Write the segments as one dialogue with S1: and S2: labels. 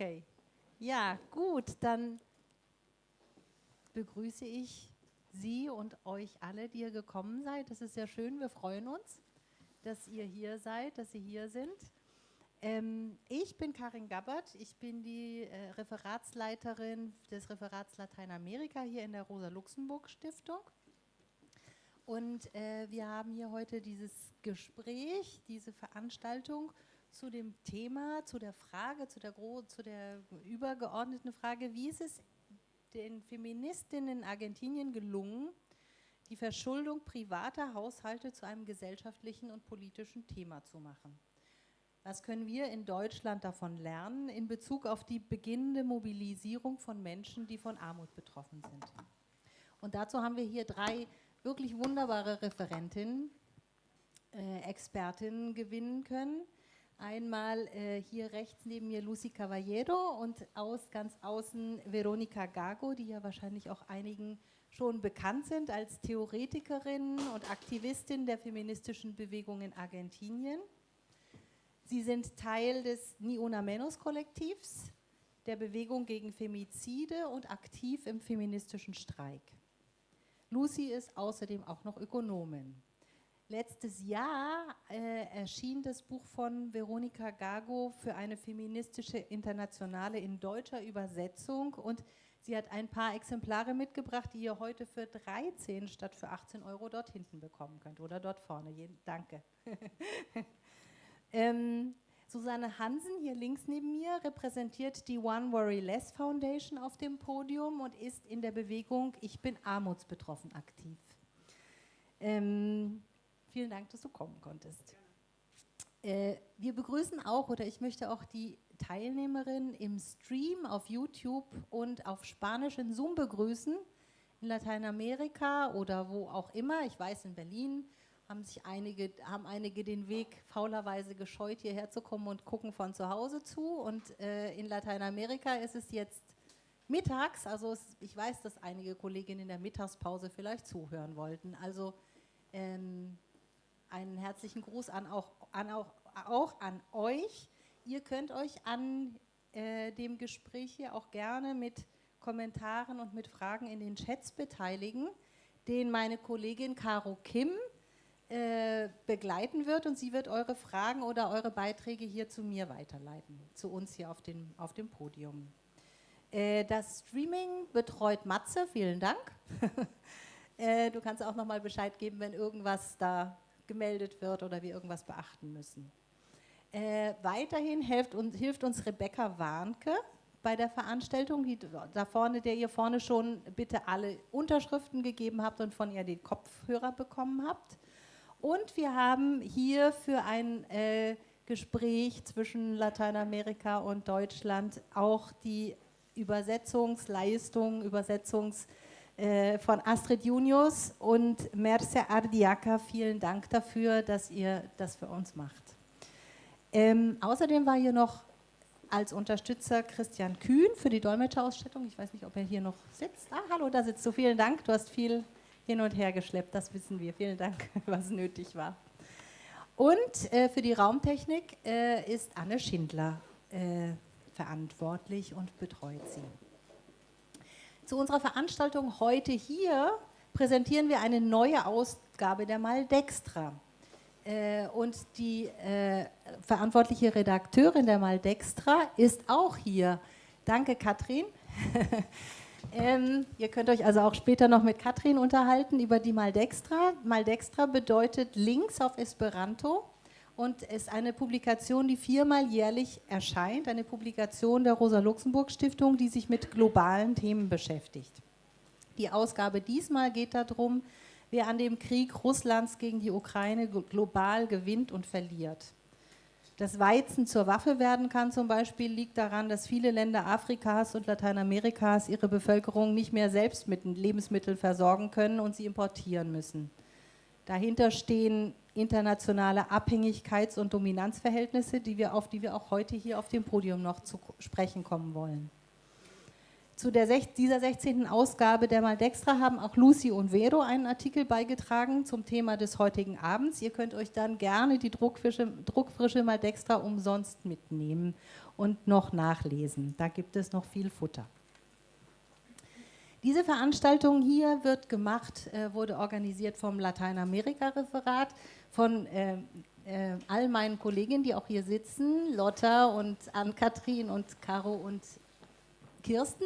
S1: Okay. Ja, gut, dann begrüße ich Sie und euch alle, die ihr gekommen seid. Das ist sehr schön, wir freuen uns, dass ihr hier seid, dass Sie hier sind. Ähm, ich bin Karin Gabbert, ich bin die äh, Referatsleiterin des Referats Lateinamerika hier in der Rosa-Luxemburg-Stiftung. Und äh, wir haben hier heute dieses Gespräch, diese Veranstaltung zu dem Thema, zu der Frage, zu der, zu der übergeordneten Frage, wie ist es den Feministinnen in Argentinien gelungen, die Verschuldung privater Haushalte zu einem gesellschaftlichen und politischen Thema zu machen. Was können wir in Deutschland davon lernen in Bezug auf die beginnende Mobilisierung von Menschen, die von Armut betroffen sind? Und dazu haben wir hier drei wirklich wunderbare Referentinnen, äh, Expertinnen gewinnen können. Einmal äh, hier rechts neben mir Lucy Caballero und aus ganz außen Veronica Gago, die ja wahrscheinlich auch einigen schon bekannt sind als Theoretikerin und Aktivistin der feministischen Bewegung in Argentinien. Sie sind Teil des Ni Una Menos Kollektivs, der Bewegung gegen Femizide und aktiv im feministischen Streik. Lucy ist außerdem auch noch Ökonomin. Letztes Jahr äh, erschien das Buch von Veronika Gago für eine feministische Internationale in deutscher Übersetzung und sie hat ein paar Exemplare mitgebracht, die ihr heute für 13 statt für 18 Euro dort hinten bekommen könnt oder dort vorne. Danke. ähm, Susanne Hansen, hier links neben mir, repräsentiert die One Worry Less Foundation auf dem Podium und ist in der Bewegung Ich bin armutsbetroffen aktiv. Ähm, Vielen Dank, dass du kommen konntest. Äh, wir begrüßen auch, oder ich möchte auch die Teilnehmerin im Stream auf YouTube und auf Spanisch in Zoom begrüßen, in Lateinamerika oder wo auch immer. Ich weiß, in Berlin haben sich einige, haben einige den Weg faulerweise gescheut, hierher zu kommen und gucken von zu Hause zu. Und äh, in Lateinamerika ist es jetzt mittags, also es, ich weiß, dass einige Kolleginnen in der Mittagspause vielleicht zuhören wollten. Also ähm, einen herzlichen Gruß an auch, an auch, auch an euch. Ihr könnt euch an äh, dem Gespräch hier auch gerne mit Kommentaren und mit Fragen in den Chats beteiligen, den meine Kollegin Caro Kim äh, begleiten wird und sie wird eure Fragen oder eure Beiträge hier zu mir weiterleiten, zu uns hier auf, den, auf dem Podium. Äh, das Streaming betreut Matze, vielen Dank. Äh, du kannst auch nochmal Bescheid geben, wenn irgendwas da gemeldet wird oder wir irgendwas beachten müssen. Äh, weiterhin hilft uns, hilft uns Rebecca Warnke bei der Veranstaltung, die, da vorne, der ihr vorne schon bitte alle Unterschriften gegeben habt und von ihr den Kopfhörer bekommen habt. Und wir haben hier für ein äh, Gespräch zwischen Lateinamerika und Deutschland auch die Übersetzungsleistung, Übersetzungs von Astrid Junius und Merce Ardiaka. Vielen Dank dafür, dass ihr das für uns macht. Ähm, außerdem war hier noch als Unterstützer Christian Kühn für die Dolmetscherausstattung. Ich weiß nicht, ob er hier noch sitzt. Ah, hallo, da sitzt du. Vielen Dank. Du hast viel hin und her geschleppt, das wissen wir. Vielen Dank, was nötig war. Und äh, für die Raumtechnik äh, ist Anne Schindler äh, verantwortlich und betreut sie. Zu unserer Veranstaltung heute hier präsentieren wir eine neue Ausgabe der Maldextra. Äh, und die äh, verantwortliche Redakteurin der Maldextra ist auch hier. Danke, Katrin. ähm, ihr könnt euch also auch später noch mit Katrin unterhalten über die Maldextra. Maldextra bedeutet Links auf Esperanto und ist eine Publikation, die viermal jährlich erscheint, eine Publikation der Rosa-Luxemburg-Stiftung, die sich mit globalen Themen beschäftigt. Die Ausgabe diesmal geht darum, wer an dem Krieg Russlands gegen die Ukraine global gewinnt und verliert. Dass Weizen zur Waffe werden kann zum Beispiel, liegt daran, dass viele Länder Afrikas und Lateinamerikas ihre Bevölkerung nicht mehr selbst mit Lebensmitteln versorgen können und sie importieren müssen. Dahinter stehen internationale Abhängigkeits- und Dominanzverhältnisse, die wir auf die wir auch heute hier auf dem Podium noch zu sprechen kommen wollen. zu der, dieser 16. Ausgabe der Maldextra haben auch Lucy und Vero einen Artikel beigetragen zum Thema des heutigen Abends. Ihr könnt euch dann gerne die druckfrische, druckfrische Maldextra umsonst mitnehmen und noch nachlesen. Da gibt es noch viel Futter. Diese Veranstaltung hier wird gemacht, äh, wurde organisiert vom Lateinamerika-Referat, von äh, äh, all meinen Kolleginnen, die auch hier sitzen, Lotta und Ann-Kathrin und Caro und Kirsten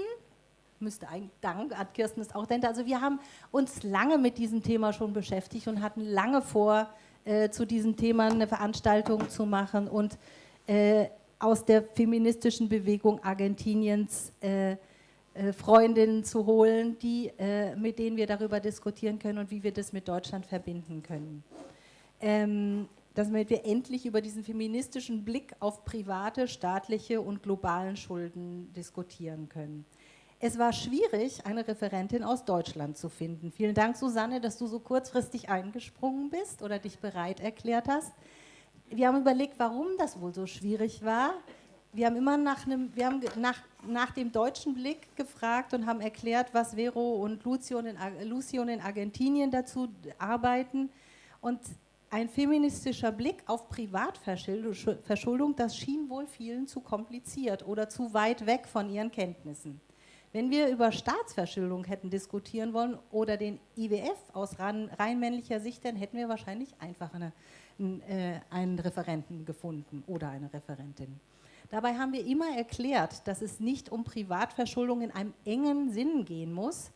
S1: müsste eigentlich, Dank, hat Kirsten ist auch dahinter. Also wir haben uns lange mit diesem Thema schon beschäftigt und hatten lange vor, äh, zu diesem Thema eine Veranstaltung zu machen und äh, aus der feministischen Bewegung Argentiniens äh, äh Freundinnen zu holen, die, äh, mit denen wir darüber diskutieren können und wie wir das mit Deutschland verbinden können. Ähm, damit wir endlich über diesen feministischen Blick auf private, staatliche und globalen Schulden diskutieren können. Es war schwierig, eine Referentin aus Deutschland zu finden. Vielen Dank, Susanne, dass du so kurzfristig eingesprungen bist oder dich bereit erklärt hast. Wir haben überlegt, warum das wohl so schwierig war. Wir haben immer nach, einem, wir haben nach, nach dem deutschen Blick gefragt und haben erklärt, was Vero und Lucion in, Lucion in Argentinien dazu arbeiten. Und ein feministischer Blick auf Privatverschuldung, das schien wohl vielen zu kompliziert oder zu weit weg von ihren Kenntnissen. Wenn wir über Staatsverschuldung hätten diskutieren wollen oder den IWF aus rein, männlicher Sicht, dann hätten wir wahrscheinlich einfach eine, äh, einen Referenten gefunden oder eine Referentin. Dabei haben wir immer erklärt, dass es nicht um Privatverschuldung in einem engen Sinn gehen muss,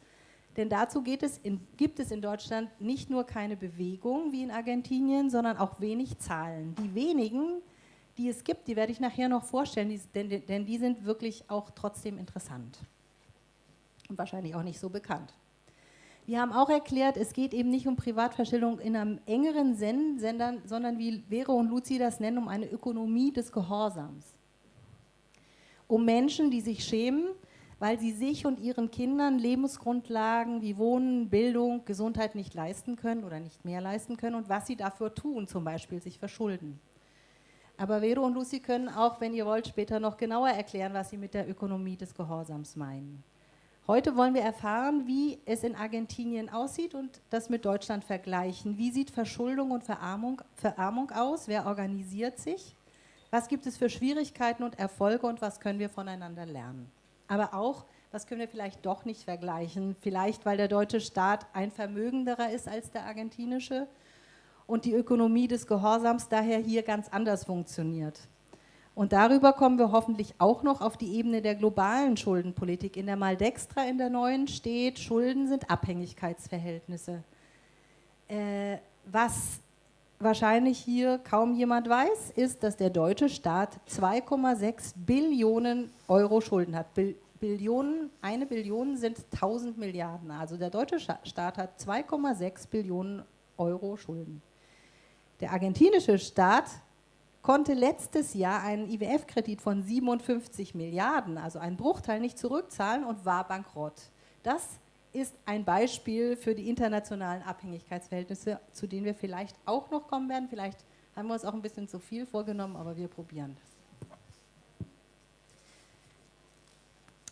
S1: denn dazu es in, gibt es in Deutschland nicht nur keine Bewegung wie in Argentinien, sondern auch wenig Zahlen. Die wenigen, die es gibt, die werde ich nachher noch vorstellen, die, denn, denn die sind wirklich auch trotzdem interessant und wahrscheinlich auch nicht so bekannt. Wir haben auch erklärt, es geht eben nicht um Privatverstellung in einem engeren Sinn, sondern wie Vero und Luzi das nennen, um eine Ökonomie des Gehorsams. Um Menschen, die sich schämen, weil sie sich und ihren Kindern Lebensgrundlagen wie Wohnen, Bildung, Gesundheit nicht leisten können oder nicht mehr leisten können und was sie dafür tun, zum Beispiel sich verschulden. Aber Vero und Lucy können auch, wenn ihr wollt, später noch genauer erklären, was sie mit der Ökonomie des Gehorsams meinen. Heute wollen wir erfahren, wie es in Argentinien aussieht und das mit Deutschland vergleichen. Wie sieht Verschuldung und Verarmung, Verarmung aus? Wer organisiert sich? Was gibt es für Schwierigkeiten und Erfolge und was können wir voneinander lernen? Aber auch, was können wir vielleicht doch nicht vergleichen? Vielleicht, weil der deutsche Staat ein vermögenderer ist als der argentinische und die Ökonomie des Gehorsams daher hier ganz anders funktioniert. Und darüber kommen wir hoffentlich auch noch auf die Ebene der globalen Schuldenpolitik. In der Maldextra in der neuen steht, Schulden sind Abhängigkeitsverhältnisse. Äh, was wahrscheinlich hier kaum jemand weiß, ist, dass der deutsche Staat 2,6 Billionen Euro Schulden hat. Billionen, eine Billion sind 1000 Milliarden. Also der deutsche Staat hat 2,6 Billionen Euro Schulden. Der argentinische Staat konnte letztes Jahr einen IWF-Kredit von 57 Milliarden, also einen Bruchteil, nicht zurückzahlen und war bankrott. Das ist ein Beispiel für die internationalen Abhängigkeitsverhältnisse, zu denen wir vielleicht auch noch kommen werden. Vielleicht haben wir uns auch ein bisschen zu viel vorgenommen, aber wir probieren das.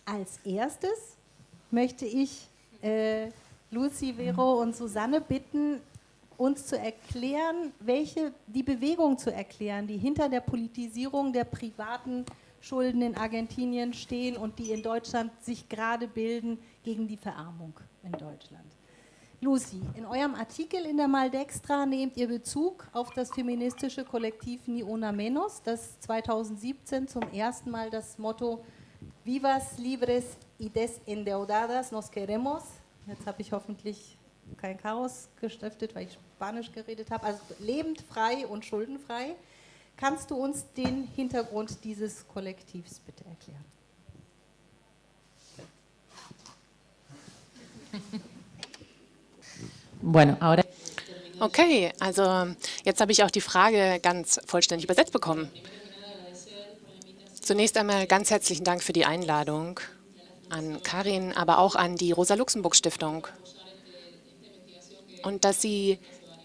S1: Als erstes möchte ich äh, Lucy, Vero und Susanne bitten, uns zu erklären, welche, die Bewegung zu erklären, die hinter der Politisierung der privaten Schulden in Argentinien stehen und die in Deutschland sich gerade bilden gegen die Verarmung in Deutschland. Lucy, in eurem Artikel in der Maldextra nehmt ihr Bezug auf das feministische Kollektiv Ni Una Menos, das 2017 zum ersten Mal das Motto Vivas libres y desendeudadas nos queremos, jetzt habe ich hoffentlich kein Chaos gestiftet, weil ich Spanisch geredet habe, also lebend frei und schuldenfrei. Kannst du uns den Hintergrund dieses Kollektivs bitte erklären?
S2: Bueno, ahora Okay, also jetzt habe ich auch die Frage ganz vollständig übersetzt bekommen. Zunächst einmal ganz herzlichen Dank für die Einladung an Karin, aber auch an die Rosa-Luxemburg-Stiftung und dass sie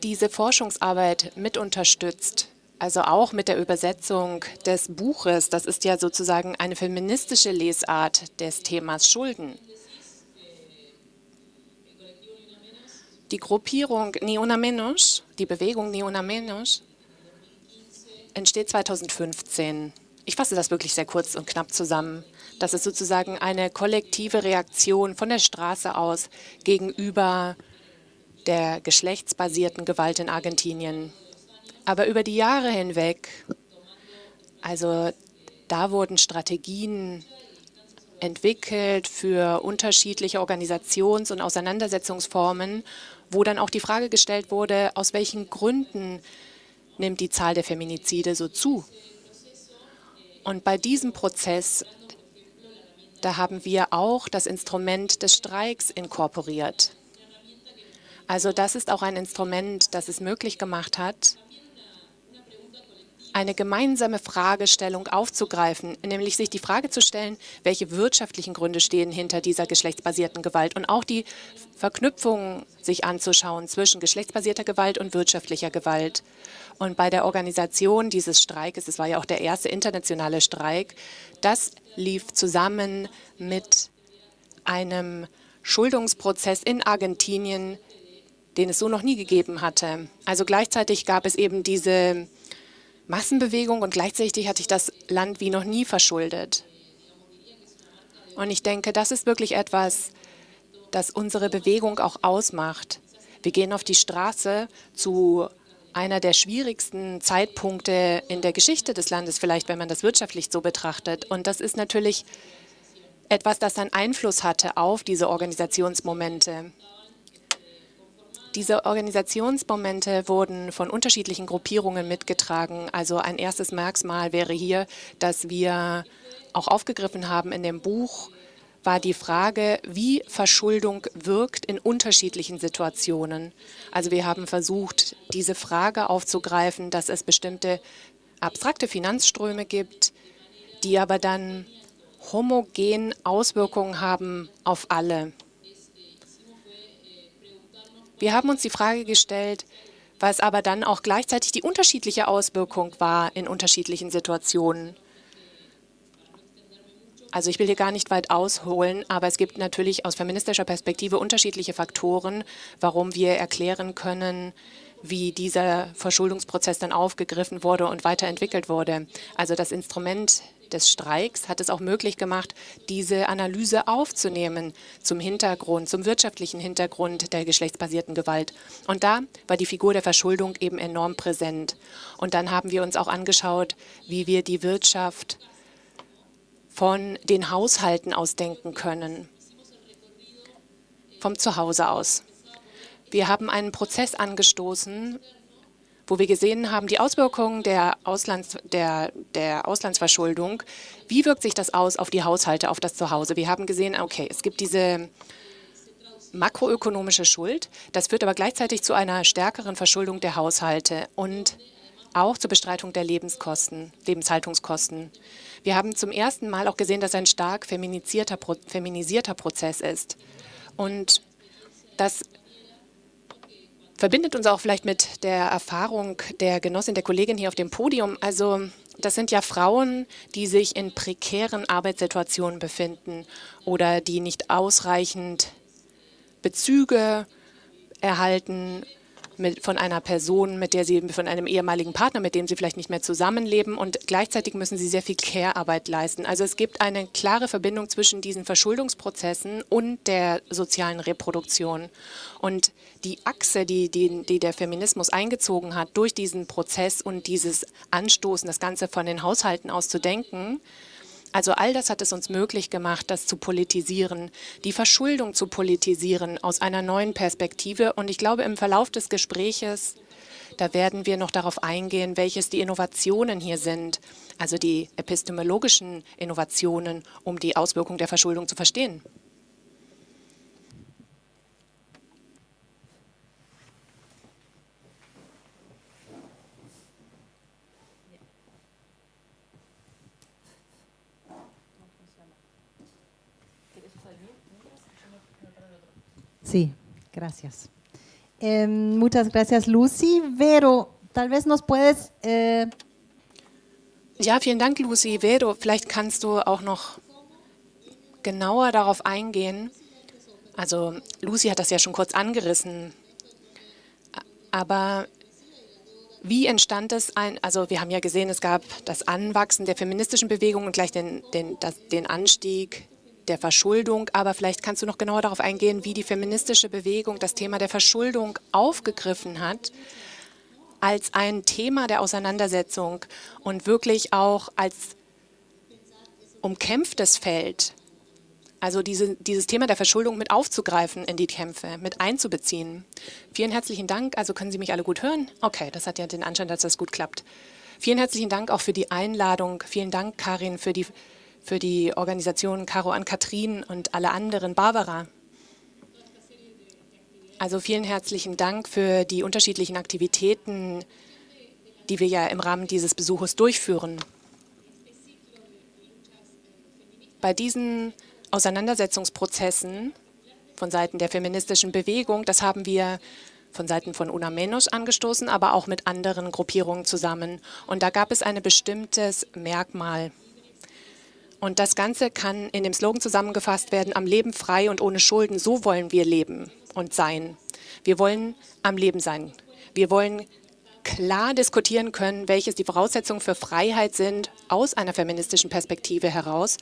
S2: diese Forschungsarbeit mit unterstützt also auch mit der Übersetzung des Buches, das ist ja sozusagen eine feministische Lesart des Themas Schulden. Die Gruppierung Ni Una Menos, die Bewegung Ni Una Menos, entsteht 2015. Ich fasse das wirklich sehr kurz und knapp zusammen. Das ist sozusagen eine kollektive Reaktion von der Straße aus gegenüber der geschlechtsbasierten Gewalt in Argentinien. Aber über die Jahre hinweg, also da wurden Strategien entwickelt für unterschiedliche Organisations- und Auseinandersetzungsformen, wo dann auch die Frage gestellt wurde, aus welchen Gründen nimmt die Zahl der Feminizide so zu. Und bei diesem Prozess, da haben wir auch das Instrument des Streiks inkorporiert. Also das ist auch ein Instrument, das es möglich gemacht hat, eine gemeinsame Fragestellung aufzugreifen, nämlich sich die Frage zu stellen, welche wirtschaftlichen Gründe stehen hinter dieser geschlechtsbasierten Gewalt und auch die Verknüpfungen sich anzuschauen zwischen geschlechtsbasierter Gewalt und wirtschaftlicher Gewalt. Und bei der Organisation dieses Streikes, es war ja auch der erste internationale Streik, das lief zusammen mit einem Schuldungsprozess in Argentinien, den es so noch nie gegeben hatte. Also gleichzeitig gab es eben diese Massenbewegung und gleichzeitig hat sich das Land wie noch nie verschuldet. Und ich denke, das ist wirklich etwas, das unsere Bewegung auch ausmacht. Wir gehen auf die Straße zu einer der schwierigsten Zeitpunkte in der Geschichte des Landes, vielleicht wenn man das wirtschaftlich so betrachtet. Und das ist natürlich etwas, das einen Einfluss hatte auf diese Organisationsmomente. Diese Organisationsmomente wurden von unterschiedlichen Gruppierungen mitgetragen. Also ein erstes Merkmal wäre hier, dass wir auch aufgegriffen haben in dem Buch, war die Frage, wie Verschuldung wirkt in unterschiedlichen Situationen. Also wir haben versucht, diese Frage aufzugreifen, dass es bestimmte abstrakte Finanzströme gibt, die aber dann homogen Auswirkungen haben auf alle. Wir haben uns die Frage gestellt, was aber dann auch gleichzeitig die unterschiedliche Auswirkung war in unterschiedlichen Situationen. Also ich will hier gar nicht weit ausholen, aber es gibt natürlich aus feministischer Perspektive unterschiedliche Faktoren, warum wir erklären können, wie dieser Verschuldungsprozess dann aufgegriffen wurde und weiterentwickelt wurde. Also das Instrument des Streiks hat es auch möglich gemacht, diese Analyse aufzunehmen zum Hintergrund, zum wirtschaftlichen Hintergrund der geschlechtsbasierten Gewalt. Und da war die Figur der Verschuldung eben enorm präsent. Und dann haben wir uns auch angeschaut, wie wir die Wirtschaft von den Haushalten aus denken können, vom Zuhause aus. Wir haben einen Prozess angestoßen, wo wir gesehen haben, die Auswirkungen der, Auslands, der, der Auslandsverschuldung, wie wirkt sich das aus auf die Haushalte, auf das Zuhause? Wir haben gesehen, okay, es gibt diese makroökonomische Schuld, das führt aber gleichzeitig zu einer stärkeren Verschuldung der Haushalte und auch zur Bestreitung der Lebenskosten, Lebenshaltungskosten. Wir haben zum ersten Mal auch gesehen, dass ein stark feminisierter, feminisierter Prozess ist. Und das verbindet uns auch vielleicht mit der Erfahrung der Genossin, der Kollegin hier auf dem Podium. Also das sind ja Frauen, die sich in prekären Arbeitssituationen befinden oder die nicht ausreichend Bezüge erhalten mit, von einer Person, mit der sie, von einem ehemaligen Partner, mit dem sie vielleicht nicht mehr zusammenleben und gleichzeitig müssen sie sehr viel Care-Arbeit leisten. Also es gibt eine klare Verbindung zwischen diesen Verschuldungsprozessen und der sozialen Reproduktion. Und die Achse, die, die, die der Feminismus eingezogen hat, durch diesen Prozess und dieses Anstoßen, das Ganze von den Haushalten aus zu denken, also all das hat es uns möglich gemacht, das zu politisieren, die Verschuldung zu politisieren aus einer neuen Perspektive. Und ich glaube, im Verlauf des Gespräches, da werden wir noch darauf eingehen, welches die Innovationen hier sind, also die epistemologischen Innovationen, um die Auswirkung der Verschuldung zu verstehen.
S1: Sí, gracias. Eh, muchas gracias, Lucy. Vero, tal vez nos puedes... Eh
S2: ja, vielen Dank, Lucy. Vero, vielleicht kannst du auch noch genauer darauf eingehen. Also Lucy hat das ja schon kurz angerissen. Aber wie entstand es ein, also wir haben ja gesehen, es gab das Anwachsen der feministischen Bewegung und gleich den, den, das, den Anstieg der Verschuldung. Aber vielleicht kannst du noch genauer darauf eingehen, wie die feministische Bewegung das Thema der Verschuldung aufgegriffen hat als ein Thema der Auseinandersetzung und wirklich auch als umkämpftes Feld also diese, dieses Thema der Verschuldung mit aufzugreifen in die Kämpfe, mit einzubeziehen. Vielen herzlichen Dank. Also können Sie mich alle gut hören? Okay, das hat ja den Anschein, dass das gut klappt. Vielen herzlichen Dank auch für die Einladung. Vielen Dank, Karin, für die, für die Organisation Caro an Katrin und alle anderen. Barbara. Also vielen herzlichen Dank für die unterschiedlichen Aktivitäten, die wir ja im Rahmen dieses Besuches durchführen. Bei diesen Auseinandersetzungsprozessen von Seiten der feministischen Bewegung. Das haben wir von Seiten von Una Menos angestoßen, aber auch mit anderen Gruppierungen zusammen. Und da gab es ein bestimmtes Merkmal. Und das Ganze kann in dem Slogan zusammengefasst werden, am Leben frei und ohne Schulden, so wollen wir leben und sein. Wir wollen am Leben sein. Wir wollen klar diskutieren können, welches die Voraussetzungen für Freiheit sind aus einer feministischen Perspektive heraus.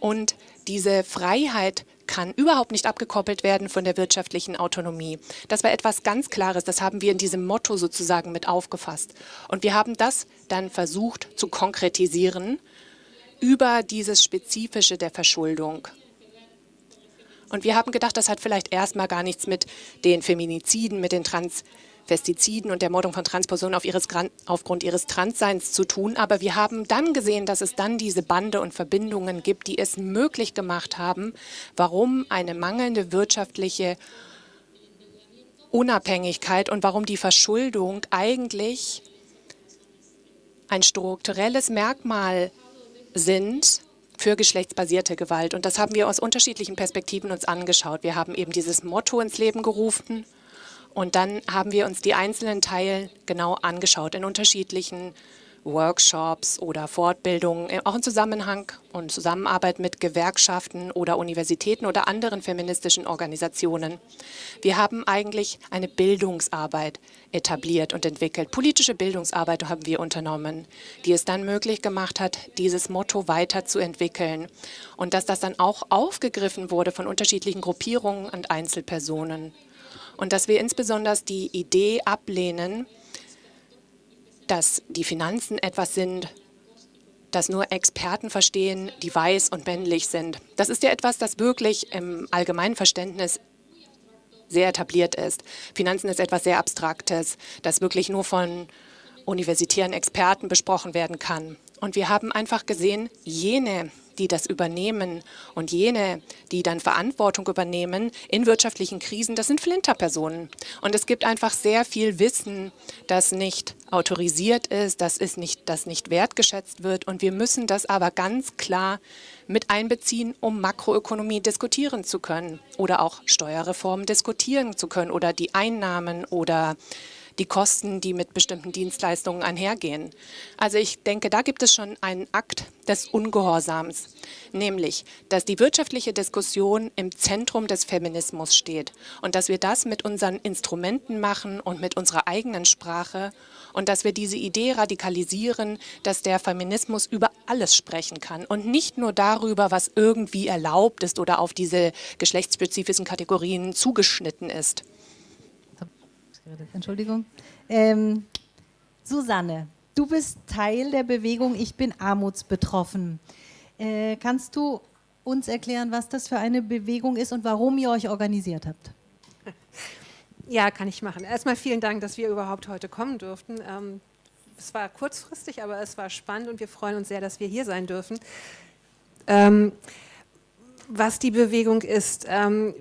S2: Und diese Freiheit kann überhaupt nicht abgekoppelt werden von der wirtschaftlichen Autonomie. Das war etwas ganz Klares, das haben wir in diesem Motto sozusagen mit aufgefasst. Und wir haben das dann versucht zu konkretisieren über dieses Spezifische der Verschuldung. Und wir haben gedacht, das hat vielleicht erstmal gar nichts mit den Feminiziden, mit den Trans Pestiziden und der Mordung von Transpersonen auf ihres, aufgrund ihres Transseins zu tun. Aber wir haben dann gesehen, dass es dann diese Bande und Verbindungen gibt, die es möglich gemacht haben, warum eine mangelnde wirtschaftliche Unabhängigkeit und warum die Verschuldung eigentlich ein strukturelles Merkmal sind für geschlechtsbasierte Gewalt. Und das haben wir aus unterschiedlichen Perspektiven uns angeschaut. Wir haben eben dieses Motto ins Leben gerufen und dann haben wir uns die einzelnen Teile genau angeschaut in unterschiedlichen Workshops oder Fortbildungen, auch im Zusammenhang und Zusammenarbeit mit Gewerkschaften oder Universitäten oder anderen feministischen Organisationen. Wir haben eigentlich eine Bildungsarbeit etabliert und entwickelt. Politische Bildungsarbeit haben wir unternommen, die es dann möglich gemacht hat, dieses Motto weiterzuentwickeln und dass das dann auch aufgegriffen wurde von unterschiedlichen Gruppierungen und Einzelpersonen und dass wir insbesondere die Idee ablehnen, dass die Finanzen etwas sind, das nur Experten verstehen, die weiß und männlich sind. Das ist ja etwas, das wirklich im allgemeinen Verständnis sehr etabliert ist. Finanzen ist etwas sehr Abstraktes, das wirklich nur von universitären Experten besprochen werden kann. Und wir haben einfach gesehen, jene, die das übernehmen und jene, die dann Verantwortung übernehmen in wirtschaftlichen Krisen, das sind Flinterpersonen. Und es gibt einfach sehr viel Wissen, das nicht autorisiert ist, das, ist nicht, das nicht wertgeschätzt wird. Und wir müssen das aber ganz klar mit einbeziehen, um Makroökonomie diskutieren zu können oder auch Steuerreformen diskutieren zu können oder die Einnahmen oder die Kosten, die mit bestimmten Dienstleistungen einhergehen. Also ich denke, da gibt es schon einen Akt des Ungehorsams, nämlich, dass die wirtschaftliche Diskussion im Zentrum des Feminismus steht und dass wir das mit unseren Instrumenten machen und mit unserer eigenen Sprache und dass wir diese Idee radikalisieren, dass der Feminismus über alles sprechen kann und nicht nur darüber, was irgendwie erlaubt ist oder auf diese geschlechtsspezifischen Kategorien zugeschnitten ist
S1: geredet, Entschuldigung. Ähm, Susanne, du bist Teil der Bewegung Ich bin armutsbetroffen. Äh, kannst du uns erklären, was das für eine Bewegung ist und warum ihr euch organisiert habt?
S3: Ja, kann ich machen. Erstmal vielen Dank, dass wir überhaupt heute kommen durften. Ähm, es war kurzfristig, aber es war spannend und wir freuen uns sehr, dass wir hier sein dürfen. Ähm, was die Bewegung ist, ähm,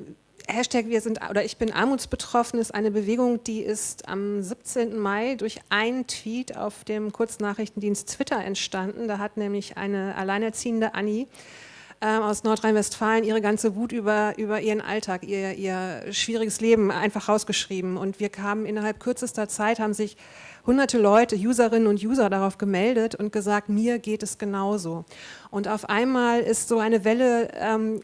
S3: Hashtag wir sind oder ich bin armutsbetroffen ist eine Bewegung, die ist am 17. Mai durch einen Tweet auf dem Kurznachrichtendienst Twitter entstanden. Da hat nämlich eine alleinerziehende Annie ähm, aus Nordrhein-Westfalen ihre ganze Wut über, über ihren Alltag, ihr, ihr schwieriges Leben einfach rausgeschrieben. Und wir kamen innerhalb kürzester Zeit, haben sich hunderte Leute, Userinnen und User darauf gemeldet und gesagt, mir geht es genauso. Und auf einmal ist so eine Welle ähm,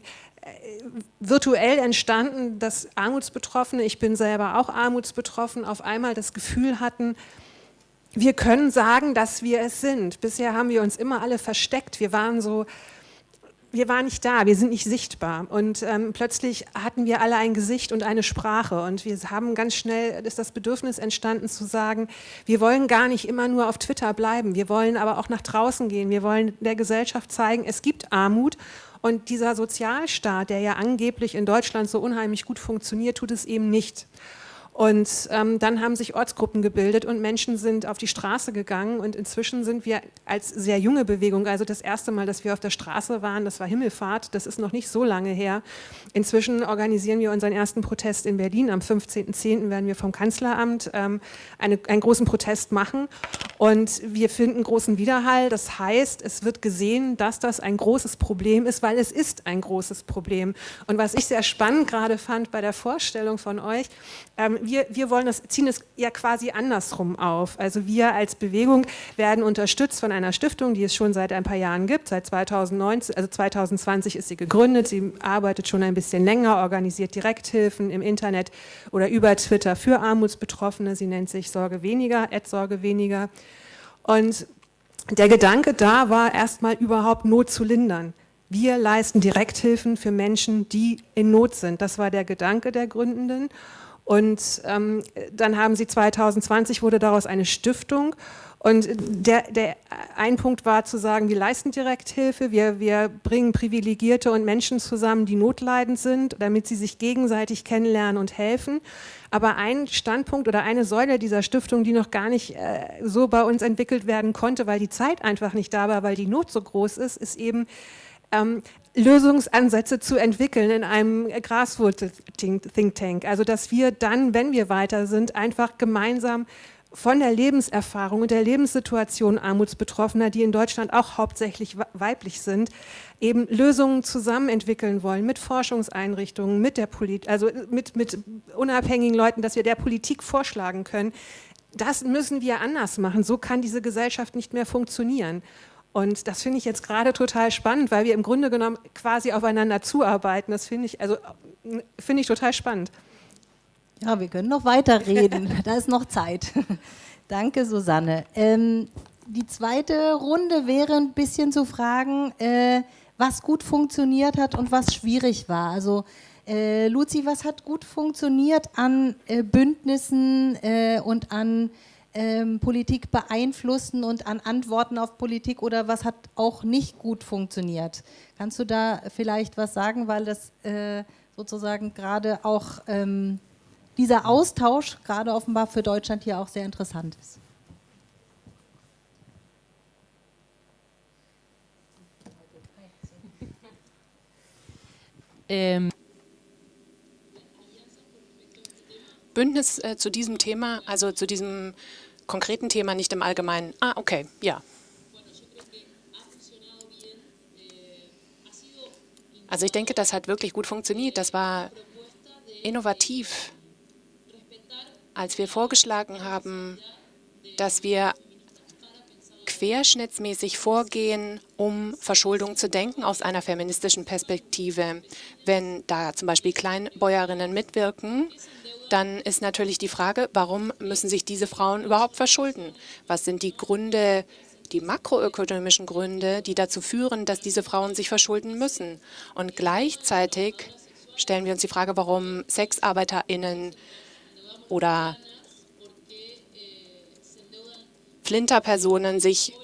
S3: virtuell entstanden, dass Armutsbetroffene, ich bin selber auch armutsbetroffen, auf einmal das Gefühl hatten, wir können sagen, dass wir es sind. Bisher haben wir uns immer alle versteckt. Wir waren so wir waren nicht da, wir sind nicht sichtbar. Und ähm, plötzlich hatten wir alle ein Gesicht und eine Sprache. Und wir haben ganz schnell, ist das Bedürfnis entstanden zu sagen, wir wollen gar nicht immer nur auf Twitter bleiben. Wir wollen aber auch nach draußen gehen. Wir wollen der Gesellschaft zeigen, es gibt Armut. Und dieser Sozialstaat, der ja angeblich in Deutschland so unheimlich gut funktioniert, tut es eben nicht. Und ähm, dann haben sich Ortsgruppen gebildet und Menschen sind auf die Straße gegangen und inzwischen sind wir als sehr junge Bewegung, also das erste Mal, dass wir auf der Straße waren, das war Himmelfahrt, das ist noch nicht so lange her. Inzwischen organisieren wir unseren ersten Protest in Berlin. Am 15.10. werden wir vom Kanzleramt ähm, eine, einen großen Protest machen und wir finden großen Widerhall. Das heißt, es wird gesehen, dass das ein großes Problem ist, weil es ist ein großes Problem. Und was ich sehr spannend gerade fand bei der Vorstellung von euch, ähm, wir, wir wollen das, ziehen es ja quasi andersrum auf. Also wir als Bewegung werden unterstützt von einer Stiftung, die es schon seit ein paar Jahren gibt. Seit 2019, also 2020 ist sie gegründet. Sie arbeitet schon ein bisschen länger, organisiert Direkthilfen im Internet oder über Twitter für Armutsbetroffene. Sie nennt sich Sorge weniger, Ad Sorge weniger. Und der Gedanke da war erstmal überhaupt Not zu lindern. Wir leisten Direkthilfen für Menschen, die in Not sind. Das war der Gedanke der Gründenden. Und ähm, dann haben sie 2020 wurde daraus eine Stiftung. Und der, der ein Punkt war zu sagen, wir leisten Direkthilfe, wir, wir bringen Privilegierte und Menschen zusammen, die notleidend sind, damit sie sich gegenseitig kennenlernen und helfen. Aber ein Standpunkt oder eine Säule dieser Stiftung, die noch gar nicht äh, so bei uns entwickelt werden konnte, weil die Zeit einfach nicht da war, weil die Not so groß ist, ist eben ähm, Lösungsansätze zu entwickeln in einem Grassroot-Think Tank. Also dass wir dann, wenn wir weiter sind, einfach gemeinsam von der Lebenserfahrung und der Lebenssituation Armutsbetroffener, die in Deutschland auch hauptsächlich weiblich sind, eben Lösungen zusammen entwickeln wollen mit Forschungseinrichtungen, mit der Polit also mit, mit unabhängigen Leuten, dass wir der Politik vorschlagen können. Das müssen wir anders machen. So kann diese Gesellschaft nicht mehr funktionieren. Und das finde ich jetzt gerade total spannend, weil wir im Grunde genommen quasi aufeinander zuarbeiten. Das finde ich, also, finde ich total spannend.
S1: Ja, wir können noch weiterreden. da ist noch Zeit. Danke, Susanne. Ähm, die zweite Runde wäre ein bisschen zu fragen, äh, was gut funktioniert hat und was schwierig war. Also äh, Luzi, was hat gut funktioniert an äh, Bündnissen äh, und an ähm, Politik beeinflussen und an Antworten auf Politik oder was hat auch nicht gut funktioniert? Kannst du da vielleicht was sagen, weil das äh, sozusagen gerade auch ähm, dieser Austausch gerade offenbar für Deutschland hier auch sehr interessant ist?
S2: Ähm Bündnis äh, zu diesem Thema, also zu diesem konkreten Thema, nicht im Allgemeinen? Ah, okay, ja. Also ich denke, das hat wirklich gut funktioniert. Das war innovativ, als wir vorgeschlagen haben, dass wir querschnittsmäßig vorgehen, um Verschuldung zu denken aus einer feministischen Perspektive. Wenn da zum Beispiel Kleinbäuerinnen mitwirken, dann ist natürlich die Frage, warum müssen sich diese Frauen überhaupt verschulden? Was sind die Gründe, die makroökonomischen Gründe, die dazu führen, dass diese Frauen sich verschulden müssen? Und gleichzeitig stellen wir uns die Frage, warum SexarbeiterInnen oder Flinterpersonen sich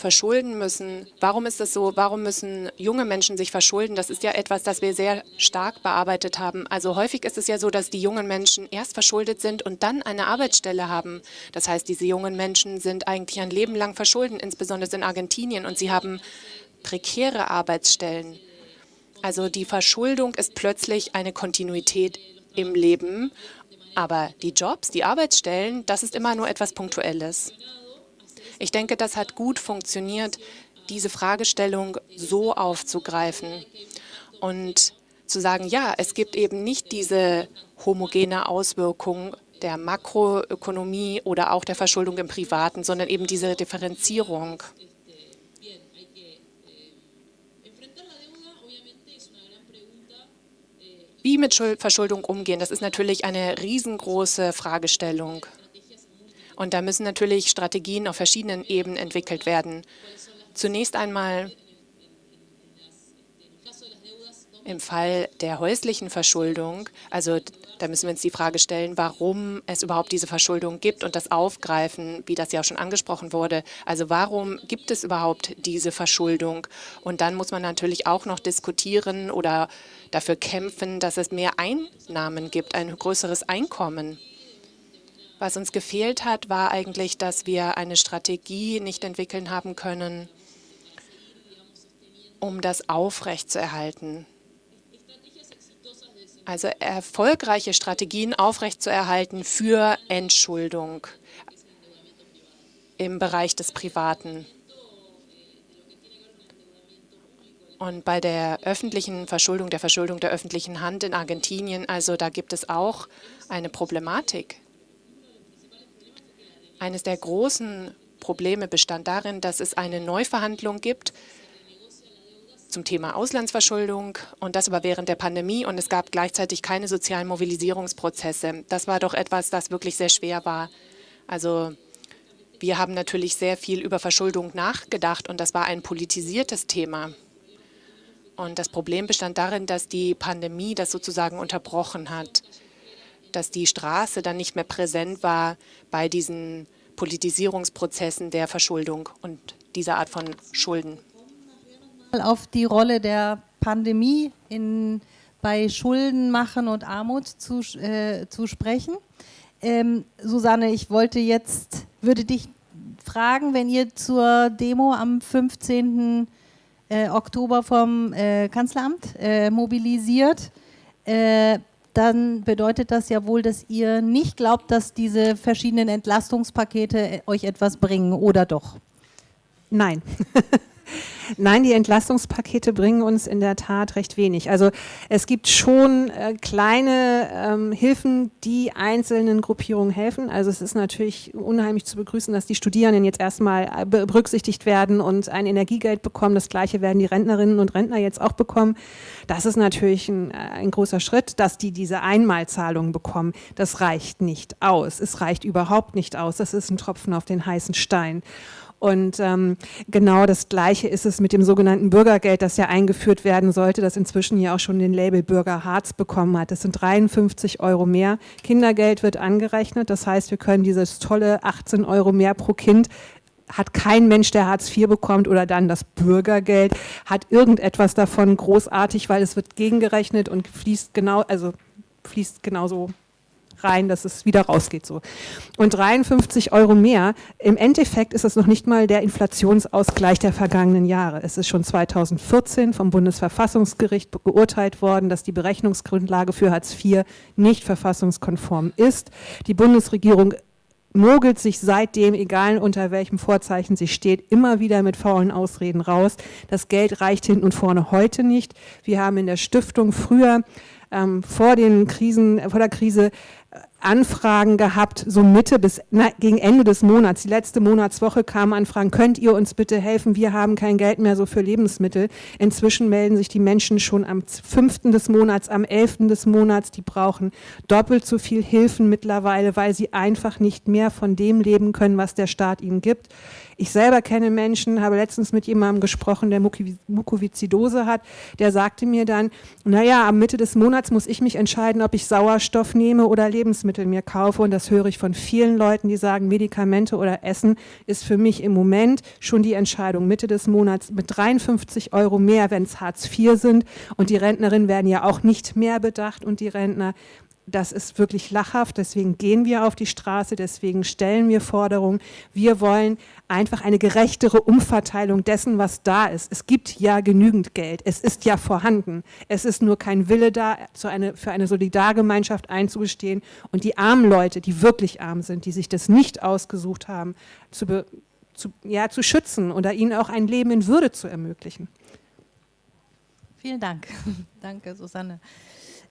S2: verschulden müssen. Warum ist das so? Warum müssen junge Menschen sich verschulden? Das ist ja etwas, das wir sehr stark bearbeitet haben. Also häufig ist es ja so, dass die jungen Menschen erst verschuldet sind und dann eine Arbeitsstelle haben. Das heißt, diese jungen Menschen sind eigentlich ein Leben lang verschuldet, insbesondere in Argentinien, und sie haben prekäre Arbeitsstellen. Also die Verschuldung ist plötzlich eine Kontinuität im Leben, aber die Jobs, die Arbeitsstellen, das ist immer nur etwas Punktuelles. Ich denke, das hat gut funktioniert, diese Fragestellung so aufzugreifen und zu sagen, ja, es gibt eben nicht diese homogene Auswirkung der Makroökonomie oder auch der Verschuldung im Privaten, sondern eben diese Differenzierung. Wie mit Verschuldung umgehen, das ist natürlich eine riesengroße Fragestellung. Und da müssen natürlich Strategien auf verschiedenen Ebenen entwickelt werden. Zunächst einmal im Fall der häuslichen Verschuldung, also da müssen wir uns die Frage stellen, warum es überhaupt diese Verschuldung gibt und das aufgreifen, wie das ja auch schon angesprochen wurde. Also warum gibt es überhaupt diese Verschuldung? Und dann muss man natürlich auch noch diskutieren oder dafür kämpfen, dass es mehr Einnahmen gibt, ein größeres Einkommen. Was uns gefehlt hat, war eigentlich, dass wir eine Strategie nicht entwickeln haben können, um das aufrechtzuerhalten. Also erfolgreiche Strategien aufrechtzuerhalten für Entschuldung im Bereich des Privaten. Und bei der öffentlichen Verschuldung, der Verschuldung der öffentlichen Hand in Argentinien, also da gibt es auch eine Problematik. Eines der großen Probleme bestand darin, dass es eine Neuverhandlung gibt zum Thema Auslandsverschuldung und das aber während der Pandemie und es gab gleichzeitig keine sozialen Mobilisierungsprozesse. Das war doch etwas, das wirklich sehr schwer war. Also wir haben natürlich sehr viel über Verschuldung nachgedacht und das war ein politisiertes Thema. Und das Problem bestand darin, dass die Pandemie das sozusagen unterbrochen hat, dass die Straße dann nicht mehr präsent war bei diesen Politisierungsprozessen der Verschuldung und dieser Art von Schulden
S1: auf die Rolle der Pandemie in, bei Schulden machen und Armut zu, äh, zu sprechen. Ähm, Susanne, ich wollte jetzt, würde dich fragen, wenn ihr zur Demo am 15. Äh, Oktober vom äh, Kanzleramt äh, mobilisiert, äh, dann bedeutet das ja wohl, dass ihr nicht glaubt, dass diese verschiedenen Entlastungspakete äh, euch etwas bringen, oder doch?
S3: Nein. Nein, die Entlastungspakete bringen uns in der Tat recht wenig. Also es gibt schon äh, kleine ähm, Hilfen, die einzelnen Gruppierungen helfen. Also es ist natürlich unheimlich zu begrüßen, dass die Studierenden jetzt erstmal äh, berücksichtigt werden und ein Energiegeld bekommen. Das gleiche werden die Rentnerinnen und Rentner jetzt auch bekommen. Das ist natürlich ein, äh, ein großer Schritt, dass die diese Einmalzahlung bekommen. Das reicht nicht aus. Es reicht überhaupt nicht aus. Das ist ein Tropfen auf den heißen Stein. Und ähm, genau das Gleiche ist es mit dem sogenannten Bürgergeld, das ja eingeführt werden sollte, das inzwischen ja auch schon den Label Bürger Harz bekommen hat. Das sind 53 Euro mehr. Kindergeld wird angerechnet, das heißt, wir können dieses tolle 18 Euro mehr pro Kind hat kein Mensch, der Hartz IV bekommt oder dann das Bürgergeld, hat irgendetwas davon großartig, weil es wird gegengerechnet und fließt genau, also fließt genauso rein, dass es wieder rausgeht. So. Und 53 Euro mehr, im Endeffekt ist es noch nicht mal der Inflationsausgleich der vergangenen Jahre. Es ist schon 2014 vom Bundesverfassungsgericht geurteilt worden, dass die Berechnungsgrundlage für Hartz IV nicht verfassungskonform ist. Die Bundesregierung mogelt sich seitdem, egal unter welchem Vorzeichen sie steht, immer wieder mit faulen Ausreden raus. Das Geld reicht hinten und vorne heute nicht. Wir haben in der Stiftung früher ähm, vor den Krisen, vor der Krise Anfragen gehabt, so Mitte bis na, gegen Ende des Monats. Die letzte Monatswoche kamen Anfragen, könnt ihr uns bitte helfen? Wir haben kein Geld mehr so für Lebensmittel. Inzwischen melden sich die Menschen schon am 5. des Monats, am 11. des Monats. Die brauchen doppelt so viel Hilfen mittlerweile, weil sie einfach nicht mehr von dem leben können, was der Staat ihnen gibt. Ich selber kenne Menschen, habe letztens mit jemandem gesprochen, der Mukoviszidose hat, der sagte mir dann, naja, am Mitte des Monats muss ich mich entscheiden, ob ich Sauerstoff nehme oder Lebensmittel mir kaufe. Und das höre ich von vielen Leuten, die sagen, Medikamente oder Essen ist für mich im Moment schon die Entscheidung. Mitte des Monats mit 53 Euro mehr, wenn es Hartz IV sind. Und die Rentnerinnen werden ja auch nicht mehr bedacht und die Rentner das ist wirklich lachhaft, deswegen gehen wir auf die Straße, deswegen stellen wir Forderungen. Wir wollen einfach eine gerechtere Umverteilung dessen, was da ist. Es gibt ja genügend Geld, es ist ja vorhanden. Es ist nur kein Wille da, für eine Solidargemeinschaft einzugestehen und die armen Leute, die wirklich arm sind, die sich das nicht ausgesucht haben, zu, zu, ja, zu schützen oder ihnen auch ein Leben in Würde zu ermöglichen.
S1: Vielen Dank. Danke, Susanne.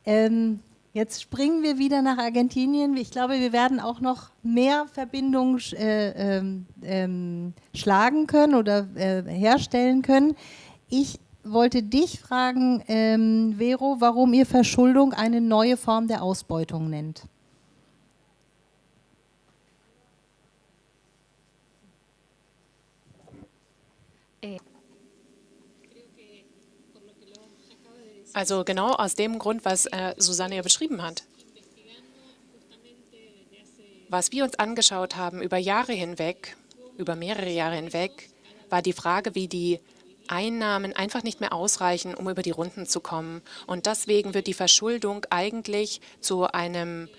S1: Ähm, jetzt springen wir wieder nach Argentinien. Ich glaube, wir werden auch noch mehr Verbindungen äh, ähm, ähm, schlagen können oder äh, herstellen können. Ich wollte dich fragen, ähm, Vero, warum ihr Verschuldung eine neue Form der Ausbeutung nennt.
S2: Also genau aus dem Grund, was äh, Susanne ja beschrieben hat. Was wir uns angeschaut haben über Jahre hinweg, über mehrere Jahre hinweg, war die Frage, wie die Einnahmen einfach nicht mehr ausreichen, um über die Runden zu kommen. Und deswegen wird die Verschuldung eigentlich zu einem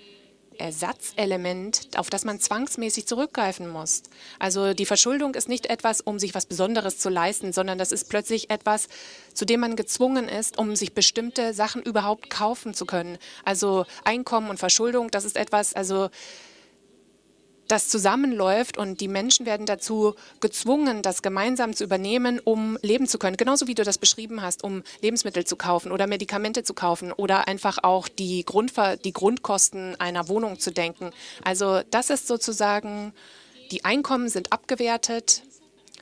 S2: Ersatzelement, auf das man zwangsmäßig zurückgreifen muss. Also die Verschuldung ist nicht etwas, um sich was Besonderes zu leisten, sondern das ist plötzlich etwas, zu dem man gezwungen ist, um sich bestimmte Sachen überhaupt kaufen zu können. Also Einkommen und Verschuldung, das ist etwas, also das zusammenläuft und die Menschen werden dazu gezwungen, das gemeinsam zu übernehmen, um leben zu können. Genauso wie du das beschrieben hast, um Lebensmittel zu kaufen oder Medikamente zu kaufen oder einfach auch die, Grundver die Grundkosten einer Wohnung zu denken. Also das ist sozusagen, die Einkommen sind abgewertet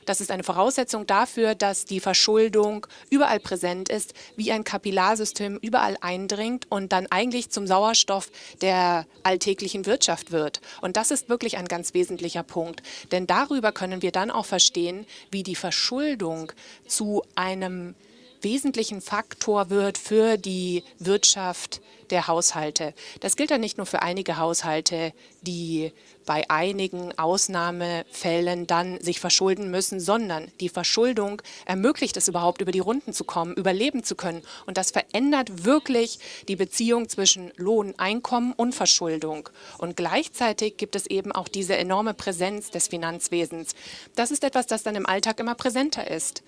S2: das ist eine Voraussetzung dafür, dass die Verschuldung überall präsent ist, wie ein Kapillarsystem überall eindringt und dann eigentlich zum Sauerstoff der alltäglichen Wirtschaft wird. Und das ist wirklich ein ganz wesentlicher Punkt. Denn darüber können wir dann auch verstehen, wie die Verschuldung zu einem wesentlichen Faktor wird für die Wirtschaft der Haushalte. Das gilt dann nicht nur für einige Haushalte, die bei einigen Ausnahmefällen dann sich verschulden müssen, sondern die Verschuldung ermöglicht es überhaupt, über die Runden zu kommen, überleben zu können. Und das verändert wirklich die Beziehung zwischen Lohn, Einkommen und Verschuldung. Und gleichzeitig gibt es eben auch diese enorme Präsenz des Finanzwesens. Das ist etwas, das dann im Alltag immer präsenter ist.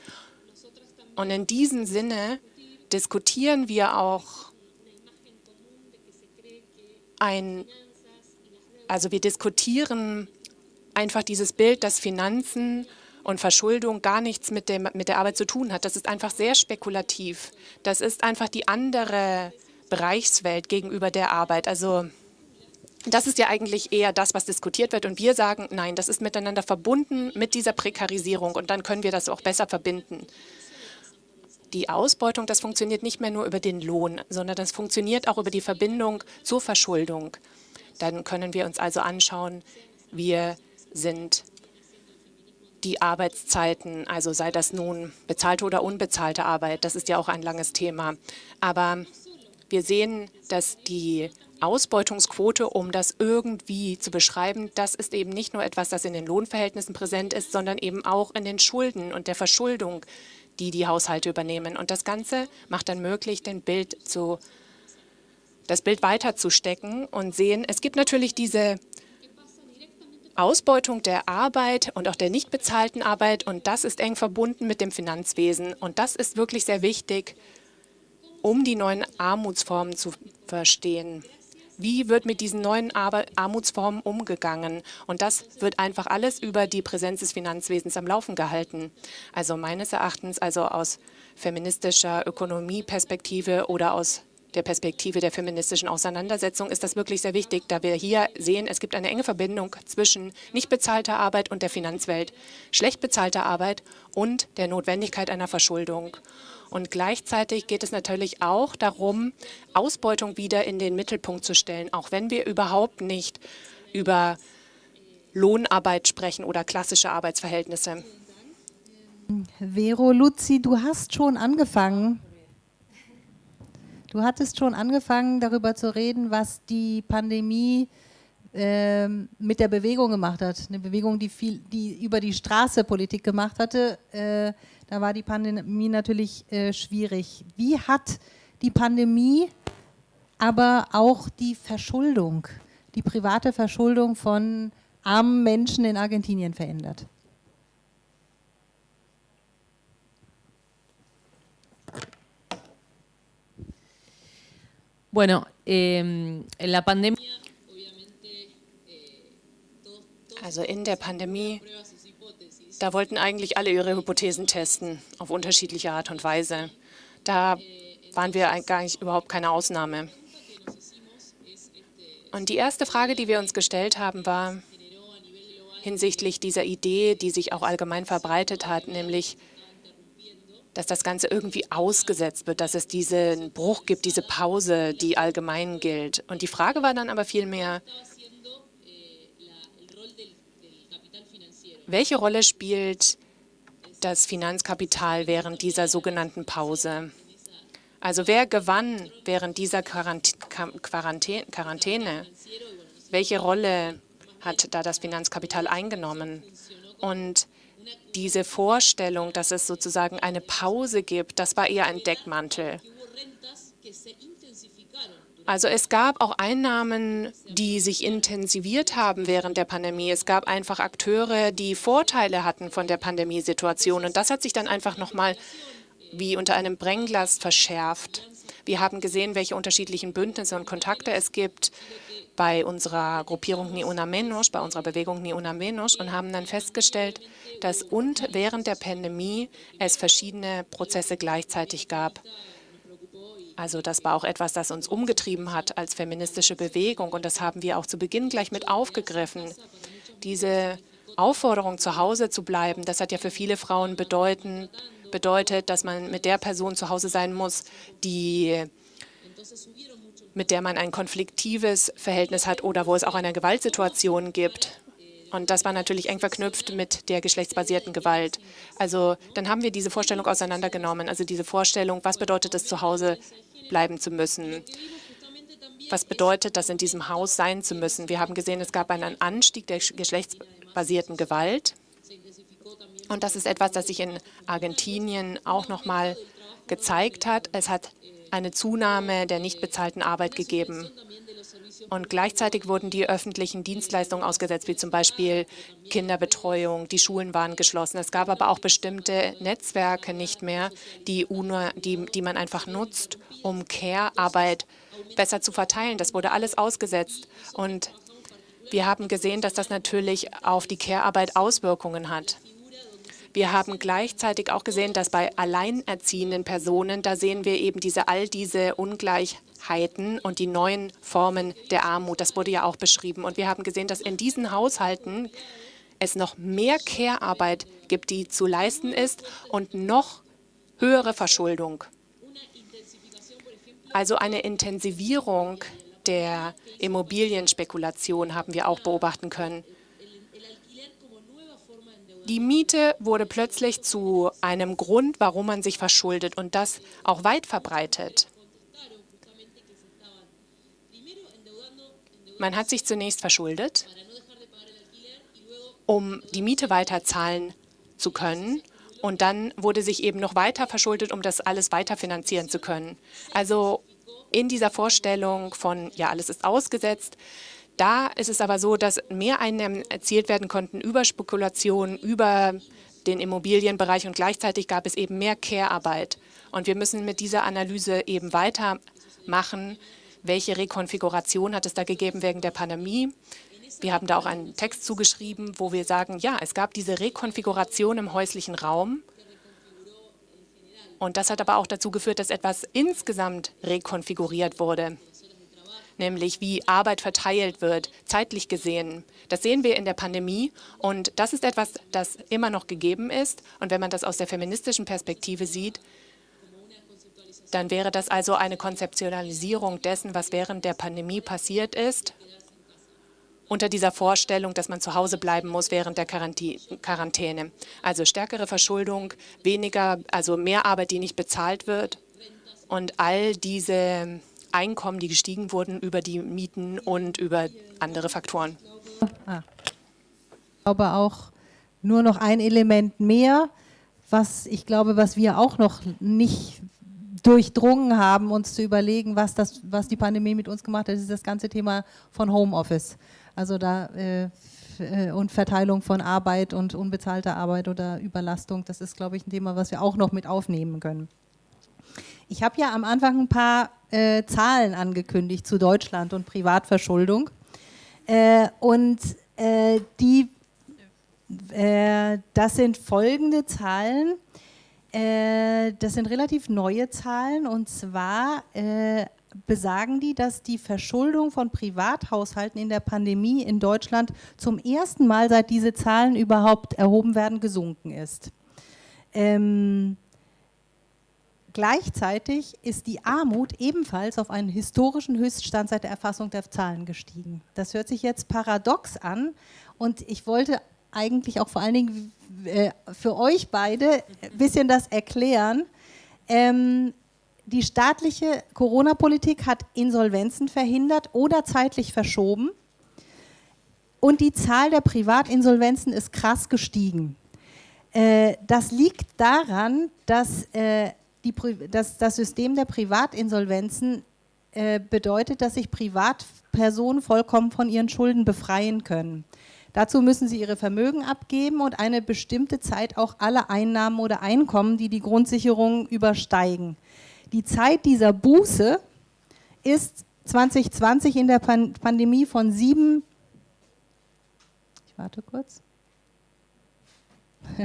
S2: Und in diesem Sinne diskutieren wir auch ein, also wir diskutieren einfach dieses Bild, dass Finanzen und Verschuldung gar nichts mit, dem, mit der Arbeit zu tun hat. Das ist einfach sehr spekulativ. Das ist einfach die andere Bereichswelt gegenüber der Arbeit. Also das ist ja eigentlich eher das, was diskutiert wird. Und wir sagen, nein, das ist miteinander verbunden mit dieser Prekarisierung. Und dann können wir das auch besser verbinden die Ausbeutung, das funktioniert nicht mehr nur über den Lohn, sondern das funktioniert auch über die Verbindung zur Verschuldung. Dann können wir uns also anschauen, wir sind die Arbeitszeiten, also sei das nun bezahlte oder unbezahlte Arbeit, das ist ja auch ein langes Thema. Aber wir sehen, dass die Ausbeutungsquote, um das irgendwie zu beschreiben, das ist eben nicht nur etwas, das in den Lohnverhältnissen präsent ist, sondern eben auch in den Schulden und der Verschuldung die die Haushalte übernehmen. Und das Ganze macht dann möglich, den Bild zu, das Bild weiterzustecken und sehen, es gibt natürlich diese Ausbeutung der Arbeit und auch der nicht bezahlten Arbeit und das ist eng verbunden mit dem Finanzwesen und das ist wirklich sehr wichtig, um die neuen Armutsformen zu verstehen. Wie wird mit diesen neuen Armutsformen umgegangen? Und das wird einfach alles über die Präsenz des Finanzwesens am Laufen gehalten. Also meines Erachtens, also aus feministischer Ökonomieperspektive oder aus der Perspektive der feministischen Auseinandersetzung ist das wirklich sehr wichtig, da wir hier sehen, es gibt eine enge Verbindung zwischen nicht bezahlter Arbeit und der Finanzwelt, schlecht bezahlter Arbeit und der Notwendigkeit einer Verschuldung. Und gleichzeitig geht es natürlich auch darum, Ausbeutung wieder in den Mittelpunkt zu stellen, auch wenn wir überhaupt nicht über Lohnarbeit sprechen oder klassische Arbeitsverhältnisse.
S1: Vero Luzi, du hast schon angefangen. Du hattest schon angefangen, darüber zu reden, was die Pandemie äh, mit der Bewegung gemacht hat. Eine Bewegung, die, viel, die über die Straße Politik gemacht hatte. Äh, da war die Pandemie natürlich äh, schwierig. Wie hat die Pandemie aber auch die Verschuldung, die private Verschuldung von armen Menschen in Argentinien verändert?
S4: Bueno, eh, la pandemia.
S2: Also in der Pandemie Da wollten eigentlich alle ihre Hypothesen testen, auf unterschiedliche Art und Weise. Da waren wir eigentlich überhaupt keine Ausnahme. Und die erste Frage, die wir uns gestellt haben, war hinsichtlich dieser Idee, die sich auch allgemein verbreitet hat, nämlich, dass das Ganze irgendwie ausgesetzt wird, dass es diesen Bruch gibt, diese Pause, die allgemein gilt. Und die Frage war dann aber vielmehr, welche Rolle spielt das Finanzkapital während dieser sogenannten Pause? Also wer gewann während dieser Quarantäne? Welche Rolle hat da das Finanzkapital eingenommen? Und diese Vorstellung, dass es sozusagen eine Pause gibt, das war eher ein Deckmantel. Also es gab auch Einnahmen, die sich intensiviert haben während der Pandemie. Es gab einfach Akteure, die Vorteile hatten von der Pandemiesituation. Und das hat sich dann einfach nochmal wie unter einem Brennglas verschärft. Wir haben gesehen, welche unterschiedlichen Bündnisse und Kontakte es gibt bei unserer Gruppierung Ni Una Menos, bei unserer Bewegung Ni Una Menos und haben dann festgestellt, dass und während der Pandemie es verschiedene Prozesse gleichzeitig gab. Also das war auch etwas, das uns umgetrieben hat als feministische Bewegung und das haben wir auch zu Beginn gleich mit aufgegriffen. Diese Aufforderung, zu Hause zu bleiben, das hat ja für viele Frauen bedeuten, bedeutet, dass man mit der Person zu Hause sein muss, die mit der man ein konfliktives Verhältnis hat oder wo es auch eine Gewaltsituation gibt. Und das war natürlich eng verknüpft mit der geschlechtsbasierten Gewalt. Also dann haben wir diese Vorstellung auseinandergenommen, also diese Vorstellung, was bedeutet es, zu Hause bleiben zu müssen? Was bedeutet das, in diesem Haus sein zu müssen? Wir haben gesehen, es gab einen Anstieg der geschlechtsbasierten Gewalt. Und das ist etwas, das sich in Argentinien auch noch mal gezeigt hat. Es hat eine Zunahme der nicht bezahlten Arbeit gegeben. Und gleichzeitig wurden die öffentlichen Dienstleistungen ausgesetzt, wie zum Beispiel Kinderbetreuung, die Schulen waren geschlossen. Es gab aber auch bestimmte Netzwerke nicht mehr, die, UNO, die, die man einfach nutzt, um Care-Arbeit besser zu verteilen. Das wurde alles ausgesetzt. Und wir haben gesehen, dass das natürlich auf die Care-Arbeit Auswirkungen hat. Wir haben gleichzeitig auch gesehen, dass bei alleinerziehenden Personen, da sehen wir eben diese all diese Ungleichheiten und die neuen Formen der Armut. Das wurde ja auch beschrieben. Und wir haben gesehen, dass in diesen Haushalten es noch mehr Care-Arbeit gibt, die zu leisten ist und noch höhere Verschuldung. Also eine Intensivierung der Immobilienspekulation haben wir auch beobachten können. Die Miete wurde plötzlich zu einem Grund, warum man sich verschuldet und das auch weit verbreitet. Man hat sich zunächst verschuldet, um die Miete weiter zahlen zu können. Und dann wurde sich eben noch weiter verschuldet, um das alles weiter finanzieren zu können. Also in dieser Vorstellung von, ja, alles ist ausgesetzt, da ist es aber so, dass mehr Einnahmen erzielt werden konnten über Spekulation, über den Immobilienbereich und gleichzeitig gab es eben mehr Care-Arbeit. Und wir müssen mit dieser Analyse eben weitermachen, welche Rekonfiguration hat es da gegeben wegen der Pandemie. Wir haben da auch einen Text zugeschrieben, wo wir sagen, ja, es gab diese Rekonfiguration im häuslichen Raum. Und das hat aber auch dazu geführt, dass etwas insgesamt rekonfiguriert wurde nämlich wie Arbeit verteilt wird, zeitlich gesehen. Das sehen wir in der Pandemie und das ist etwas, das immer noch gegeben ist. Und wenn man das aus der feministischen Perspektive sieht, dann wäre das also eine Konzeptionalisierung dessen, was während der Pandemie passiert ist, unter dieser Vorstellung, dass man zu Hause bleiben muss während der Quarantäne. Also stärkere Verschuldung, weniger, also mehr Arbeit, die nicht bezahlt wird und all diese Einkommen, die gestiegen wurden über die Mieten und über andere Faktoren.
S1: Ah. Ich glaube auch nur noch ein Element mehr, was ich glaube, was wir auch noch nicht durchdrungen haben, uns zu überlegen, was, das, was die Pandemie mit uns gemacht hat, ist das ganze Thema von Homeoffice. Also da äh, äh, und Verteilung von Arbeit und unbezahlter Arbeit oder Überlastung, das ist, glaube ich, ein Thema, was wir auch noch mit aufnehmen können. Ich habe ja am Anfang ein paar äh, Zahlen angekündigt zu Deutschland und Privatverschuldung. Äh, und äh, die äh, das sind folgende Zahlen. Äh, das sind relativ neue Zahlen und zwar äh, besagen die, dass die Verschuldung von Privathaushalten in der Pandemie in Deutschland zum ersten Mal, seit diese Zahlen überhaupt erhoben werden, gesunken ist. Ähm, gleichzeitig ist die Armut ebenfalls auf einen historischen Höchststand seit der Erfassung der Zahlen gestiegen. Das hört sich jetzt paradox an und ich wollte eigentlich auch vor allen Dingen äh, für euch beide ein bisschen das erklären. Ähm, die staatliche Corona-Politik hat Insolvenzen verhindert oder zeitlich verschoben und die Zahl der Privatinsolvenzen ist krass gestiegen. Äh, das liegt daran, dass, äh, die, dass das System der Privatinsolvenzen äh, bedeutet, dass sich Privatpersonen vollkommen von ihren Schulden befreien können. Dazu müssen sie ihre Vermögen abgeben und eine bestimmte Zeit auch alle Einnahmen oder Einkommen, die die Grundsicherung übersteigen. Die Zeit dieser Buße ist 2020 in der Pan Pandemie von sieben, ich warte kurz,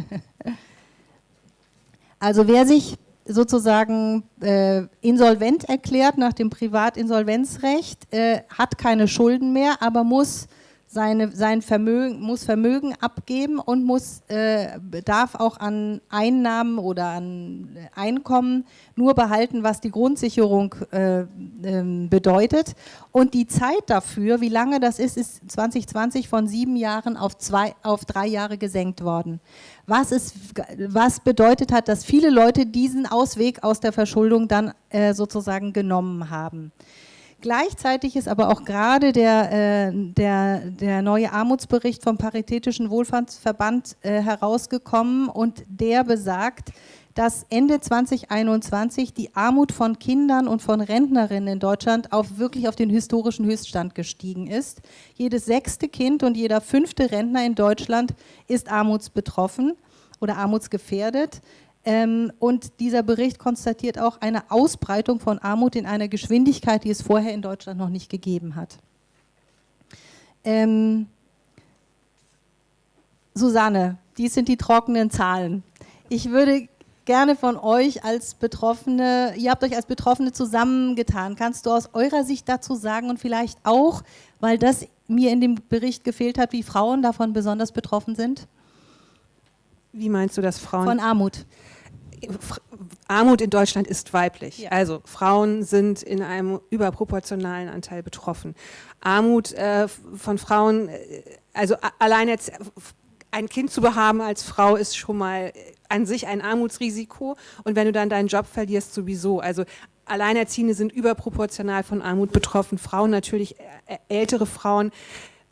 S1: also wer sich sozusagen äh, insolvent erklärt nach dem Privatinsolvenzrecht, äh, hat keine Schulden mehr, aber muss seine, sein Vermögen, muss Vermögen abgeben und muss, äh, darf auch an Einnahmen oder an Einkommen nur behalten, was die Grundsicherung äh, äh, bedeutet. Und die Zeit dafür, wie lange das ist, ist 2020 von sieben Jahren auf, zwei, auf drei Jahre gesenkt worden. Was, ist, was bedeutet hat, dass viele Leute diesen Ausweg aus der Verschuldung dann äh, sozusagen genommen haben. Gleichzeitig ist aber auch gerade der, äh, der, der neue Armutsbericht vom Paritätischen Wohlfahrtsverband äh, herausgekommen und der besagt, dass Ende 2021 die Armut von Kindern und von Rentnerinnen in Deutschland auf wirklich auf den historischen Höchststand gestiegen ist. Jedes sechste Kind und jeder fünfte Rentner in Deutschland ist armutsbetroffen oder armutsgefährdet. Ähm, und dieser Bericht konstatiert auch eine Ausbreitung von Armut in einer Geschwindigkeit, die es vorher in Deutschland noch nicht gegeben hat. Ähm, Susanne, dies sind die trockenen Zahlen. Ich würde gerne von euch als Betroffene, ihr habt euch als Betroffene zusammengetan. Kannst du aus eurer Sicht dazu sagen und vielleicht auch, weil das mir in dem Bericht gefehlt hat, wie Frauen davon besonders betroffen sind?
S3: Wie meinst du das Frauen?
S1: Von Armut.
S3: Armut in Deutschland ist weiblich. Ja. Also Frauen sind in einem überproportionalen Anteil betroffen. Armut äh, von Frauen, äh, also allein jetzt ein Kind zu behaben als Frau ist schon mal an sich ein Armutsrisiko und wenn du dann deinen Job verlierst sowieso. Also Alleinerziehende sind überproportional von Armut betroffen, Frauen natürlich, äh, ältere Frauen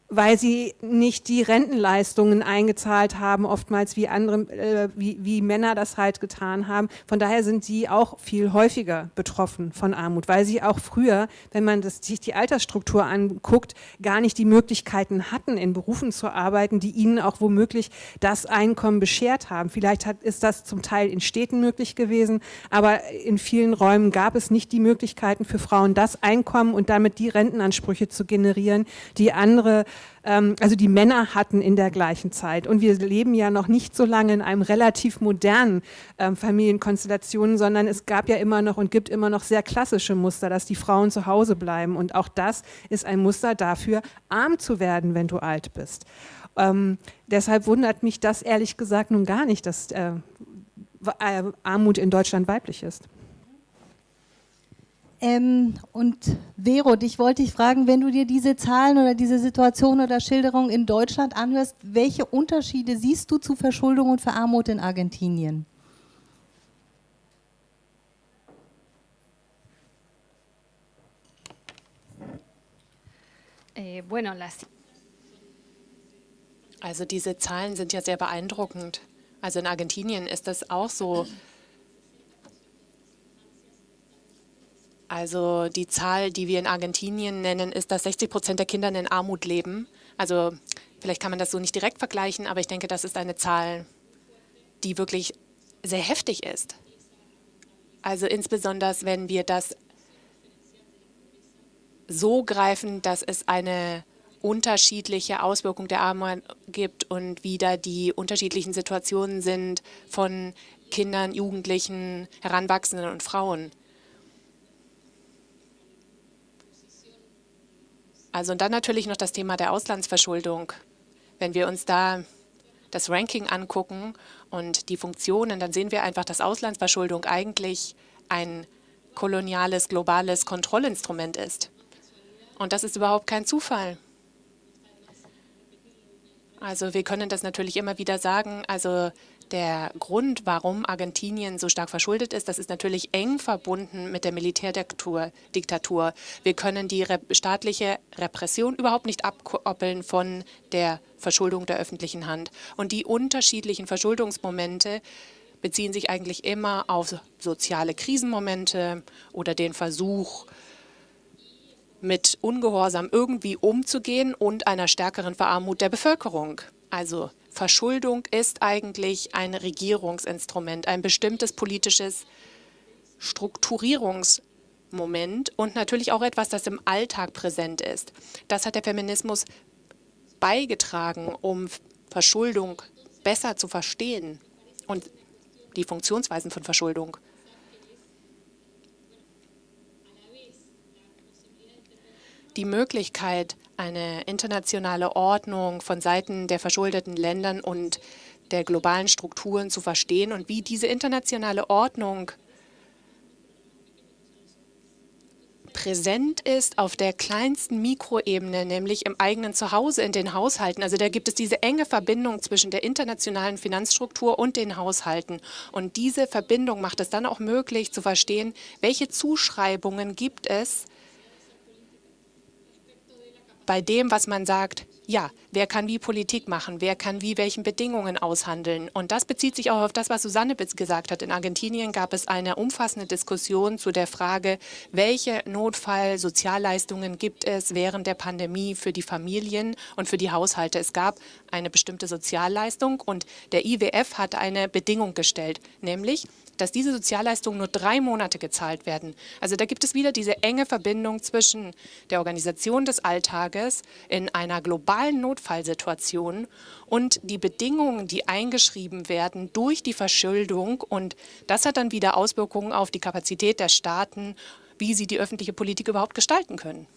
S3: weil sie nicht die Rentenleistungen eingezahlt haben, oftmals wie andere, äh, wie, wie Männer das halt getan haben. Von daher sind sie auch viel häufiger betroffen von Armut, weil sie auch früher, wenn man das, sich die Altersstruktur anguckt, gar nicht die Möglichkeiten hatten, in Berufen zu arbeiten, die ihnen auch womöglich das Einkommen beschert haben. Vielleicht hat, ist das zum Teil in Städten möglich gewesen, aber in vielen Räumen gab es nicht die Möglichkeiten für Frauen, das Einkommen und damit die Rentenansprüche zu generieren, die andere also die Männer hatten in der gleichen Zeit. Und wir leben ja noch nicht so lange in einem relativ modernen ähm, Familienkonstellationen, sondern es gab ja immer noch und gibt immer noch sehr klassische Muster, dass die Frauen zu Hause bleiben. Und auch das ist ein Muster dafür, arm zu werden, wenn du alt bist. Ähm, deshalb wundert mich das ehrlich gesagt nun gar nicht, dass äh, äh Armut in Deutschland weiblich ist.
S1: Ähm, und Vero, dich wollte ich fragen, wenn du dir diese Zahlen oder diese Situation oder Schilderung in Deutschland anhörst, welche Unterschiede siehst du zu Verschuldung und Verarmut in Argentinien?
S2: Eh, also diese Zahlen sind ja sehr beeindruckend. Also in Argentinien ist das auch so. Also die Zahl, die wir in Argentinien nennen, ist, dass 60 Prozent der Kinder in Armut leben. Also vielleicht kann man das so nicht direkt vergleichen, aber ich denke, das ist eine Zahl, die wirklich sehr heftig ist. Also insbesondere, wenn wir das so greifen, dass es eine unterschiedliche Auswirkungen der Armut gibt und wie da die unterschiedlichen Situationen sind von Kindern, Jugendlichen, Heranwachsenden und Frauen. Also und dann natürlich noch das Thema der Auslandsverschuldung. Wenn wir uns da das Ranking angucken und die Funktionen, dann sehen wir einfach, dass Auslandsverschuldung eigentlich ein koloniales, globales Kontrollinstrument ist. Und das ist überhaupt kein Zufall. Also wir können das natürlich immer wieder sagen. Also der Grund, warum Argentinien so stark verschuldet ist, das ist natürlich eng verbunden mit der Militärdiktatur. Wir können die staatliche Repression überhaupt nicht abkoppeln von der Verschuldung der öffentlichen Hand. Und die unterschiedlichen Verschuldungsmomente beziehen sich eigentlich immer auf soziale Krisenmomente oder den Versuch, mit Ungehorsam irgendwie umzugehen und einer stärkeren Verarmut der Bevölkerung. Also Verschuldung ist eigentlich ein Regierungsinstrument, ein bestimmtes politisches Strukturierungsmoment und natürlich auch etwas, das im Alltag präsent ist. Das hat der Feminismus beigetragen, um Verschuldung besser zu verstehen und die Funktionsweisen von Verschuldung. Die Möglichkeit, eine internationale Ordnung von Seiten der verschuldeten Ländern und der globalen Strukturen zu verstehen und wie diese internationale Ordnung präsent ist auf der kleinsten Mikroebene, nämlich im eigenen Zuhause, in den Haushalten. Also da gibt es diese enge Verbindung zwischen der internationalen Finanzstruktur und den Haushalten. Und diese Verbindung macht es dann auch möglich zu verstehen, welche Zuschreibungen gibt es bei dem, was man sagt, ja, wer kann wie Politik machen, wer kann wie welchen Bedingungen aushandeln. Und das bezieht sich auch auf das, was Susanne gesagt hat. In Argentinien gab es eine umfassende Diskussion zu der Frage, welche Notfallsozialleistungen gibt es während der Pandemie für die Familien und für die Haushalte. Es gab eine bestimmte Sozialleistung und der IWF hat eine Bedingung gestellt, nämlich dass diese Sozialleistungen nur drei Monate gezahlt werden. Also da gibt es wieder diese enge Verbindung zwischen der Organisation des Alltages in einer globalen Notfallsituation und die Bedingungen, die eingeschrieben werden durch die Verschuldung. Und das hat dann wieder Auswirkungen auf die Kapazität der Staaten, wie sie die öffentliche Politik überhaupt gestalten können.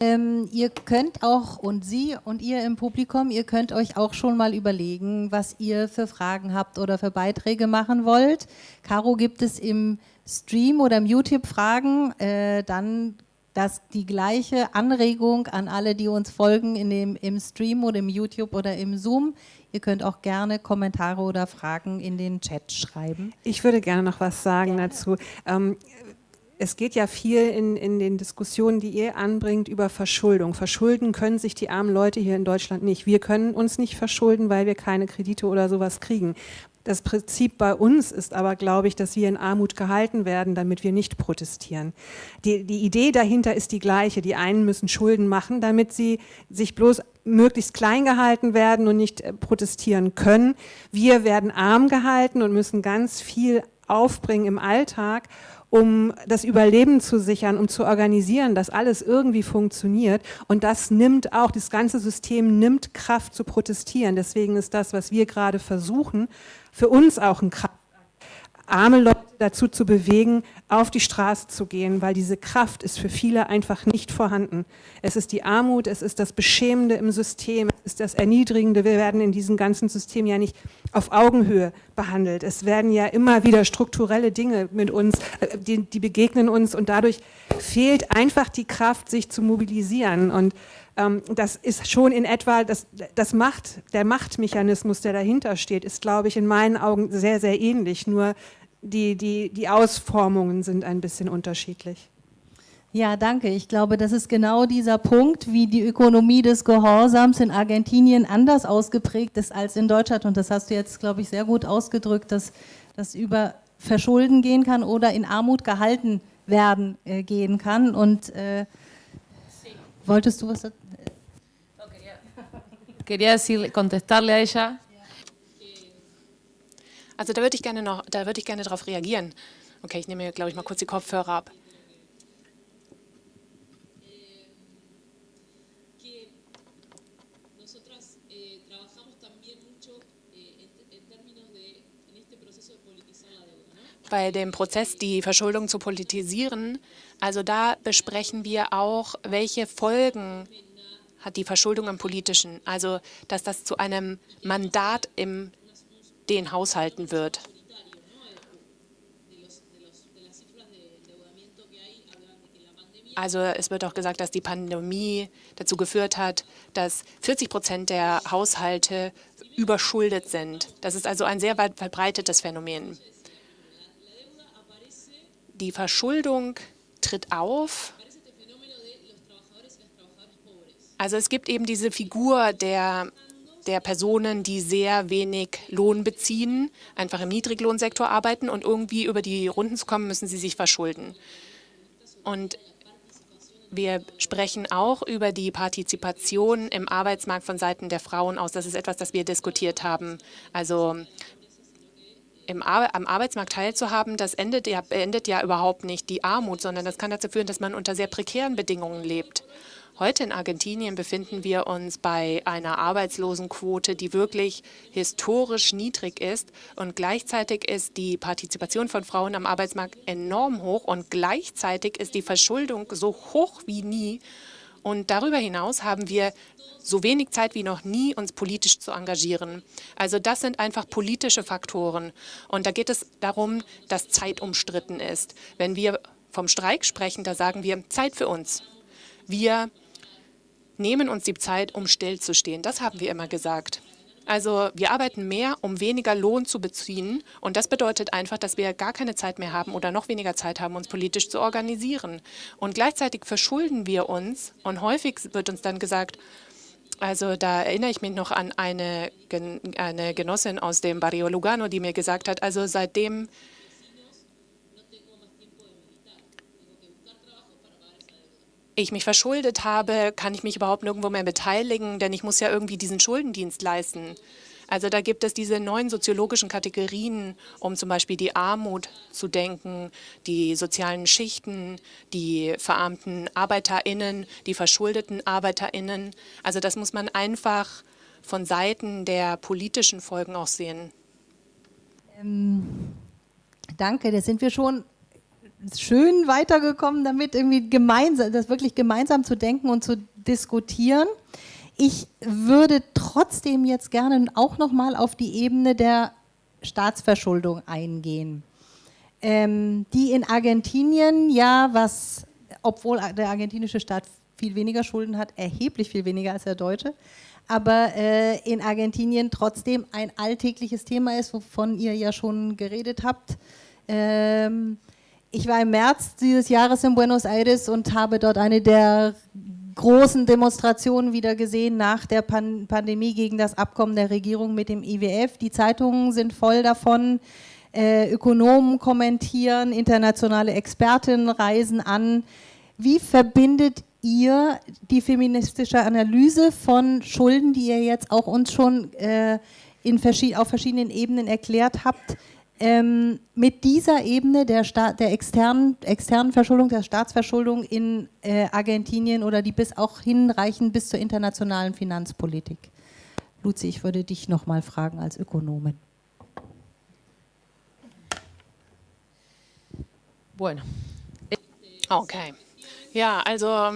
S1: Ähm, ihr könnt auch, und Sie und ihr im Publikum, ihr könnt euch auch schon mal überlegen, was ihr für Fragen habt oder für Beiträge machen wollt. Caro, gibt es im Stream oder im YouTube Fragen, äh, dann das, die gleiche Anregung an alle, die uns folgen in dem, im Stream oder im YouTube oder im Zoom. Ihr könnt auch gerne Kommentare oder Fragen in den Chat schreiben.
S3: Ich würde gerne noch was sagen gerne. dazu. Ähm, es geht ja viel in, in den Diskussionen, die ihr anbringt, über Verschuldung. Verschulden können sich die armen Leute hier in Deutschland nicht. Wir können uns nicht verschulden, weil wir keine Kredite oder sowas kriegen. Das Prinzip bei uns ist aber, glaube ich, dass wir in Armut gehalten werden, damit wir nicht protestieren. Die, die Idee dahinter ist die gleiche. Die einen müssen Schulden machen, damit sie sich bloß möglichst klein gehalten werden und nicht äh, protestieren können. Wir werden arm gehalten und müssen ganz viel aufbringen im Alltag um das Überleben zu sichern, um zu organisieren, dass alles irgendwie funktioniert. Und das nimmt auch, das ganze System nimmt Kraft zu protestieren. Deswegen ist das, was wir gerade versuchen, für uns auch ein Kraft arme Leute dazu zu bewegen, auf die Straße zu gehen, weil diese Kraft ist für viele einfach nicht vorhanden. Es ist die Armut, es ist das Beschämende im System, es ist das Erniedrigende. Wir werden in diesem ganzen System ja nicht auf Augenhöhe behandelt. Es werden ja immer wieder strukturelle Dinge mit uns, äh, die, die begegnen uns und dadurch fehlt einfach die Kraft, sich zu mobilisieren. Und ähm, das ist schon in etwa, das, das Macht, der Machtmechanismus, der dahinter steht, ist, glaube ich, in meinen Augen sehr, sehr ähnlich. Nur die, die, die Ausformungen sind ein bisschen unterschiedlich.
S1: Ja, danke. Ich glaube, das ist genau dieser Punkt, wie die Ökonomie des Gehorsams in Argentinien anders ausgeprägt ist als in Deutschland. Und das hast du jetzt, glaube ich, sehr gut ausgedrückt, dass das über Verschulden gehen kann oder in Armut gehalten werden äh, gehen kann. Und äh, wolltest du was? Äh,
S4: Quería decir, contestarle a ella
S2: also da würde ich gerne noch, da würde ich gerne darauf reagieren. Okay, ich nehme mir, glaube ich, mal kurz die Kopfhörer ab. bei dem Prozess, die Verschuldung zu politisieren. Also da besprechen wir auch, welche Folgen hat die Verschuldung im Politischen. Also, dass das zu einem Mandat im den Haushalten wird. Also es wird auch gesagt, dass die Pandemie dazu geführt hat, dass 40 Prozent der Haushalte überschuldet sind. Das ist also ein sehr weit verbreitetes Phänomen. Die Verschuldung tritt auf. Also es gibt eben diese Figur der, der Personen, die sehr wenig Lohn beziehen, einfach im Niedriglohnsektor arbeiten und irgendwie über die Runden zu kommen, müssen sie sich verschulden. Und wir sprechen auch über die Partizipation im Arbeitsmarkt von Seiten der Frauen aus. Das ist etwas, das wir diskutiert haben. Also im Ar am Arbeitsmarkt teilzuhaben, das endet ja, beendet ja überhaupt nicht die Armut, sondern das kann dazu führen, dass man unter sehr prekären Bedingungen lebt. Heute in Argentinien befinden wir uns bei einer Arbeitslosenquote, die wirklich historisch niedrig ist. Und gleichzeitig ist die Partizipation von Frauen am Arbeitsmarkt enorm hoch und gleichzeitig ist die Verschuldung so hoch wie nie. Und darüber hinaus haben wir so wenig Zeit wie noch nie, uns politisch zu engagieren. Also das sind einfach politische Faktoren. Und da geht es darum, dass Zeit umstritten ist. Wenn wir vom Streik sprechen, da sagen wir Zeit für uns. Wir nehmen uns die Zeit, um stillzustehen. Das haben wir immer gesagt. Also wir arbeiten mehr, um weniger Lohn zu beziehen. Und das bedeutet einfach, dass wir gar keine Zeit mehr haben oder noch weniger Zeit haben, uns politisch zu organisieren. Und gleichzeitig verschulden wir uns. Und häufig wird uns dann gesagt, also da erinnere ich mich noch an eine, eine Genossin aus dem Barrio Lugano, die mir gesagt hat, also seitdem ich mich verschuldet habe, kann ich mich überhaupt nirgendwo mehr beteiligen, denn ich muss ja irgendwie diesen Schuldendienst leisten. Also da gibt es diese neuen soziologischen Kategorien, um zum Beispiel die Armut zu denken, die sozialen Schichten, die verarmten ArbeiterInnen, die verschuldeten ArbeiterInnen. Also das muss man einfach von Seiten der politischen Folgen auch sehen.
S1: Ähm, danke, da sind wir schon schön weitergekommen damit, irgendwie gemeinsam, das wirklich gemeinsam zu denken und zu diskutieren. Ich würde trotzdem jetzt gerne auch noch mal auf die Ebene der Staatsverschuldung eingehen, ähm, die in Argentinien ja, was, obwohl der argentinische Staat viel weniger Schulden hat, erheblich viel weniger als der deutsche, aber äh, in Argentinien trotzdem ein alltägliches Thema ist, wovon ihr ja schon geredet habt. Ähm, ich war im März dieses Jahres in Buenos Aires und habe dort eine der großen Demonstrationen wieder gesehen nach der Pan Pandemie gegen das Abkommen der Regierung mit dem IWF. Die Zeitungen sind voll davon. Äh, Ökonomen kommentieren, internationale Expertinnen reisen an. Wie verbindet ihr die feministische Analyse von Schulden, die ihr jetzt auch uns schon äh, in verschied auf verschiedenen Ebenen erklärt habt, ähm, mit dieser Ebene der, Staat, der externen, externen Verschuldung, der Staatsverschuldung in äh, Argentinien oder die bis auch hinreichen bis zur internationalen Finanzpolitik. Luzi, ich würde dich noch mal fragen als Ökonomin.
S2: Bueno. Okay. Ja, also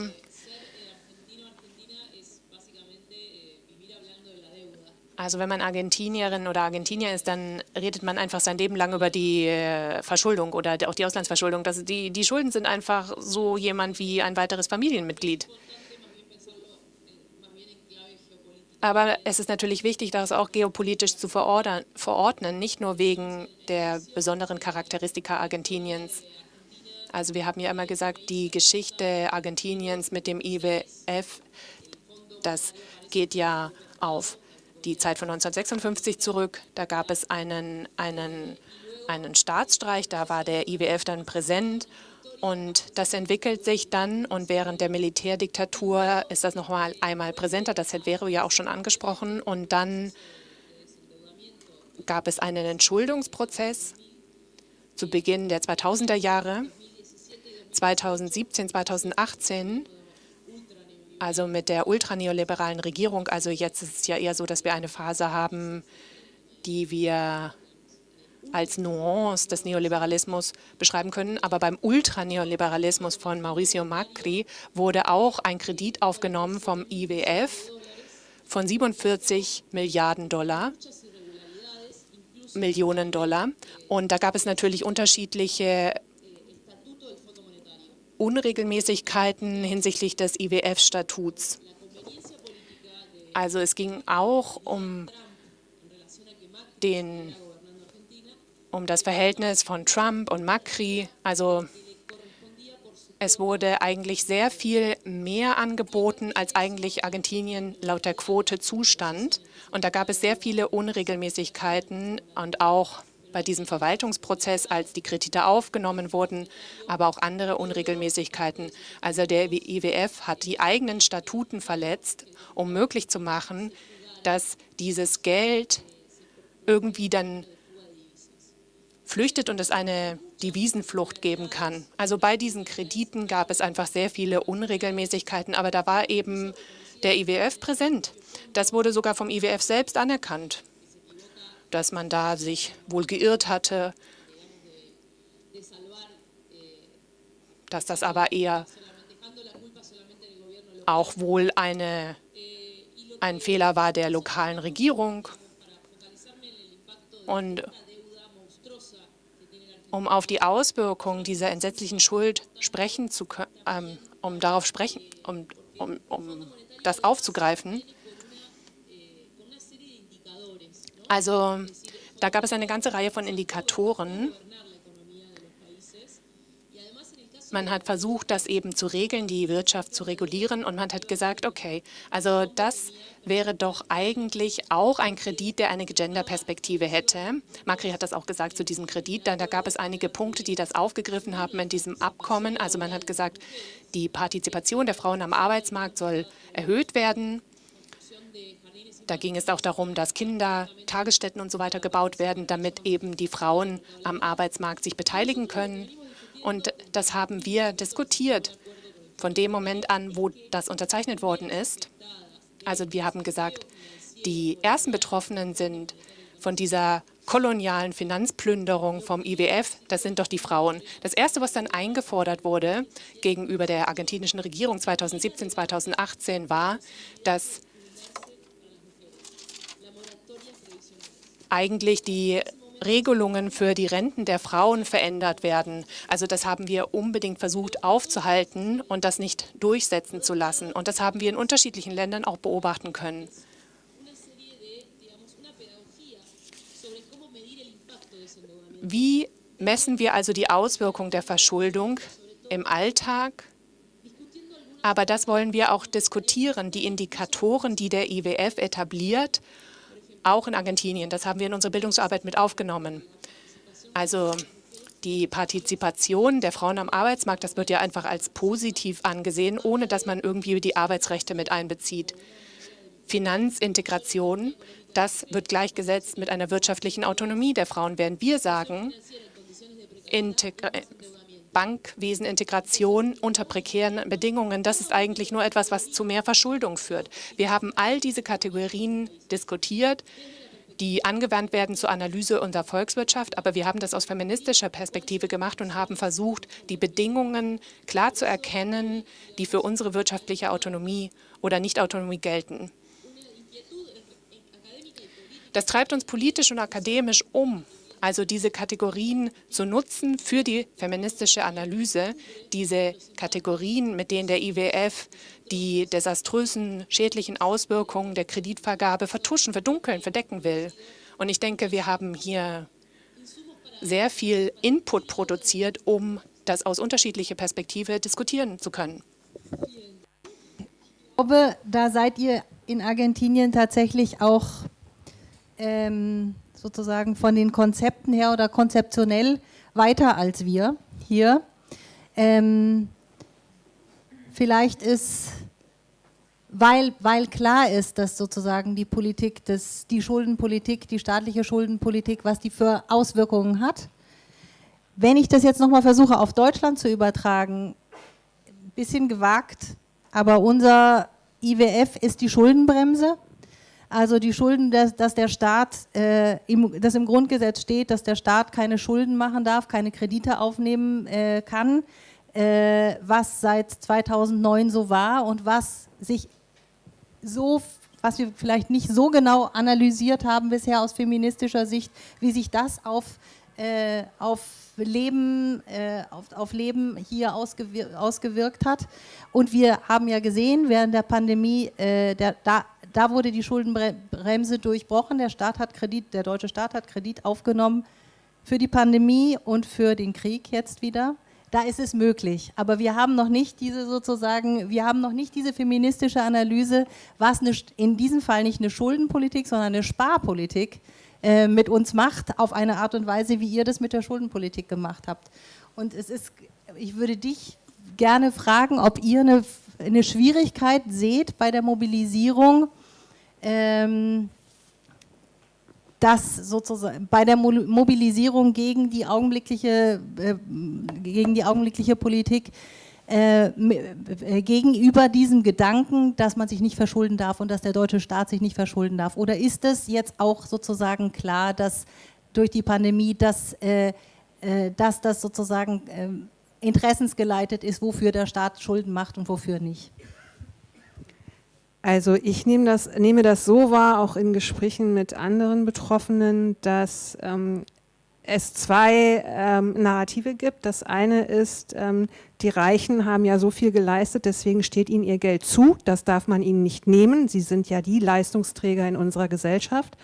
S2: Also wenn man Argentinierin oder Argentinier ist, dann redet man einfach sein Leben lang über die äh, Verschuldung oder auch die Auslandsverschuldung. Das, die, die Schulden sind einfach so jemand wie ein weiteres Familienmitglied. Aber es ist natürlich wichtig, das auch geopolitisch zu verordnen, nicht nur wegen der besonderen Charakteristika Argentiniens. Also wir haben ja immer gesagt, die Geschichte Argentiniens mit dem IWF, das geht ja auf die Zeit von 1956 zurück. Da gab es einen, einen, einen Staatsstreich, da war der IWF dann präsent. Und das entwickelt sich dann und während der Militärdiktatur ist das noch mal einmal präsenter, das hat Vero ja auch schon angesprochen. Und dann gab es einen Entschuldungsprozess zu Beginn der 2000er Jahre, 2017, 2018 also mit der ultraneoliberalen Regierung. Also jetzt ist es ja eher so, dass wir eine Phase haben, die wir als Nuance des Neoliberalismus beschreiben können. Aber beim Ultraneoliberalismus von Mauricio Macri wurde auch ein Kredit aufgenommen vom IWF von 47 Milliarden Dollar, Millionen Dollar. Und da gab es natürlich unterschiedliche Unregelmäßigkeiten hinsichtlich des IWF-Statuts. Also es ging auch um, den, um das Verhältnis von Trump und Macri. Also es wurde eigentlich sehr viel mehr angeboten, als eigentlich Argentinien laut der Quote zustand. Und da gab es sehr viele Unregelmäßigkeiten und auch bei diesem Verwaltungsprozess, als die Kredite aufgenommen wurden, aber auch andere Unregelmäßigkeiten. Also der IWF hat die eigenen Statuten verletzt, um möglich zu machen, dass dieses Geld irgendwie dann flüchtet und es eine Devisenflucht geben kann. Also bei diesen Krediten gab es einfach sehr viele Unregelmäßigkeiten, aber da war eben der IWF präsent. Das wurde sogar vom IWF selbst anerkannt dass man da sich wohl geirrt hatte, dass das aber eher auch wohl eine, ein Fehler war der lokalen Regierung. Und um auf die Auswirkungen dieser entsetzlichen Schuld sprechen zu können, ähm, um darauf sprechen, um, um, um das aufzugreifen, also da gab es eine ganze Reihe von Indikatoren. Man hat versucht, das eben zu regeln, die Wirtschaft zu regulieren und man hat gesagt, okay, also das wäre doch eigentlich auch ein Kredit, der eine Gender-Perspektive hätte. Macri hat das auch gesagt zu diesem Kredit. Da gab es einige Punkte, die das aufgegriffen haben in diesem Abkommen. Also man hat gesagt, die Partizipation der Frauen am Arbeitsmarkt soll erhöht werden. Da ging es auch darum, dass Kinder, Tagesstätten und so weiter gebaut werden, damit eben die Frauen am Arbeitsmarkt sich beteiligen können. Und das haben wir diskutiert von dem Moment an, wo das unterzeichnet worden ist. Also wir haben gesagt, die ersten Betroffenen sind von dieser kolonialen Finanzplünderung vom IWF, das sind doch die Frauen. Das Erste, was dann eingefordert wurde gegenüber der argentinischen Regierung 2017, 2018, war, dass eigentlich die Regelungen für die Renten der Frauen verändert werden. Also das haben wir unbedingt versucht aufzuhalten und das nicht durchsetzen zu lassen. Und das haben wir in unterschiedlichen Ländern auch beobachten können. Wie messen wir also die Auswirkung der Verschuldung im Alltag? Aber das wollen wir auch diskutieren, die Indikatoren, die der IWF etabliert auch in Argentinien. Das haben wir in unsere Bildungsarbeit mit aufgenommen. Also die Partizipation der Frauen am Arbeitsmarkt, das wird ja einfach als positiv angesehen, ohne dass man irgendwie die Arbeitsrechte mit einbezieht. Finanzintegration, das wird gleichgesetzt mit einer wirtschaftlichen Autonomie der Frauen, während wir sagen, Integra Bankwesenintegration unter prekären Bedingungen, das ist eigentlich nur etwas, was zu mehr Verschuldung führt. Wir haben all diese Kategorien diskutiert, die angewandt werden zur Analyse unserer Volkswirtschaft, aber wir haben das aus feministischer Perspektive gemacht und haben versucht, die Bedingungen klar zu erkennen, die für unsere wirtschaftliche Autonomie oder Nichtautonomie gelten. Das treibt uns politisch und akademisch um also diese Kategorien zu nutzen für die feministische Analyse, diese Kategorien, mit denen der IWF die desaströsen, schädlichen Auswirkungen der Kreditvergabe vertuschen, verdunkeln, verdecken will. Und ich denke, wir haben hier sehr viel Input produziert, um das aus unterschiedlicher Perspektive diskutieren zu können.
S1: Ich glaube, da seid ihr in Argentinien tatsächlich auch ähm, sozusagen von den Konzepten her oder konzeptionell weiter als wir hier. Ähm, vielleicht ist, weil, weil klar ist, dass sozusagen die Politik, das, die Schuldenpolitik, die staatliche Schuldenpolitik, was die für Auswirkungen hat. Wenn ich das jetzt nochmal versuche auf Deutschland zu übertragen, ein bisschen gewagt, aber unser IWF ist die Schuldenbremse. Also die Schulden, dass, dass der Staat, äh, im, dass im Grundgesetz steht, dass der Staat keine Schulden machen darf, keine Kredite aufnehmen äh, kann, äh, was seit 2009 so war und was sich so, was wir vielleicht nicht so genau analysiert haben bisher aus feministischer Sicht, wie sich das auf, äh, auf Leben, äh, auf, auf, Leben hier ausgewir ausgewirkt hat. Und wir haben ja gesehen, während der Pandemie, äh, der, da da wurde die Schuldenbremse durchbrochen. Der Staat hat Kredit, der deutsche Staat hat Kredit aufgenommen für die Pandemie und für den Krieg jetzt wieder. Da ist es möglich. Aber wir haben noch nicht diese sozusagen, wir haben noch nicht diese feministische Analyse, was eine, in diesem Fall nicht eine Schuldenpolitik, sondern eine Sparpolitik äh, mit uns macht, auf eine Art und Weise, wie ihr das mit der Schuldenpolitik gemacht habt. Und es ist, ich würde dich gerne fragen, ob ihr eine, eine Schwierigkeit seht bei der Mobilisierung ähm, dass sozusagen bei der Mobilisierung gegen die augenblickliche, äh, gegen die augenblickliche Politik äh, äh, gegenüber diesem Gedanken, dass man sich nicht verschulden darf und dass der deutsche Staat sich nicht verschulden darf? Oder ist es jetzt auch sozusagen klar, dass durch die Pandemie, dass, äh, dass das sozusagen ähm, interessensgeleitet ist, wofür der Staat Schulden macht und wofür nicht?
S3: Also ich nehme das, nehme das so wahr, auch in Gesprächen mit anderen Betroffenen, dass ähm, es zwei ähm, Narrative gibt. Das eine ist, ähm, die Reichen haben ja so viel geleistet, deswegen steht ihnen ihr Geld zu. Das darf man ihnen nicht nehmen. Sie sind ja die Leistungsträger in unserer Gesellschaft.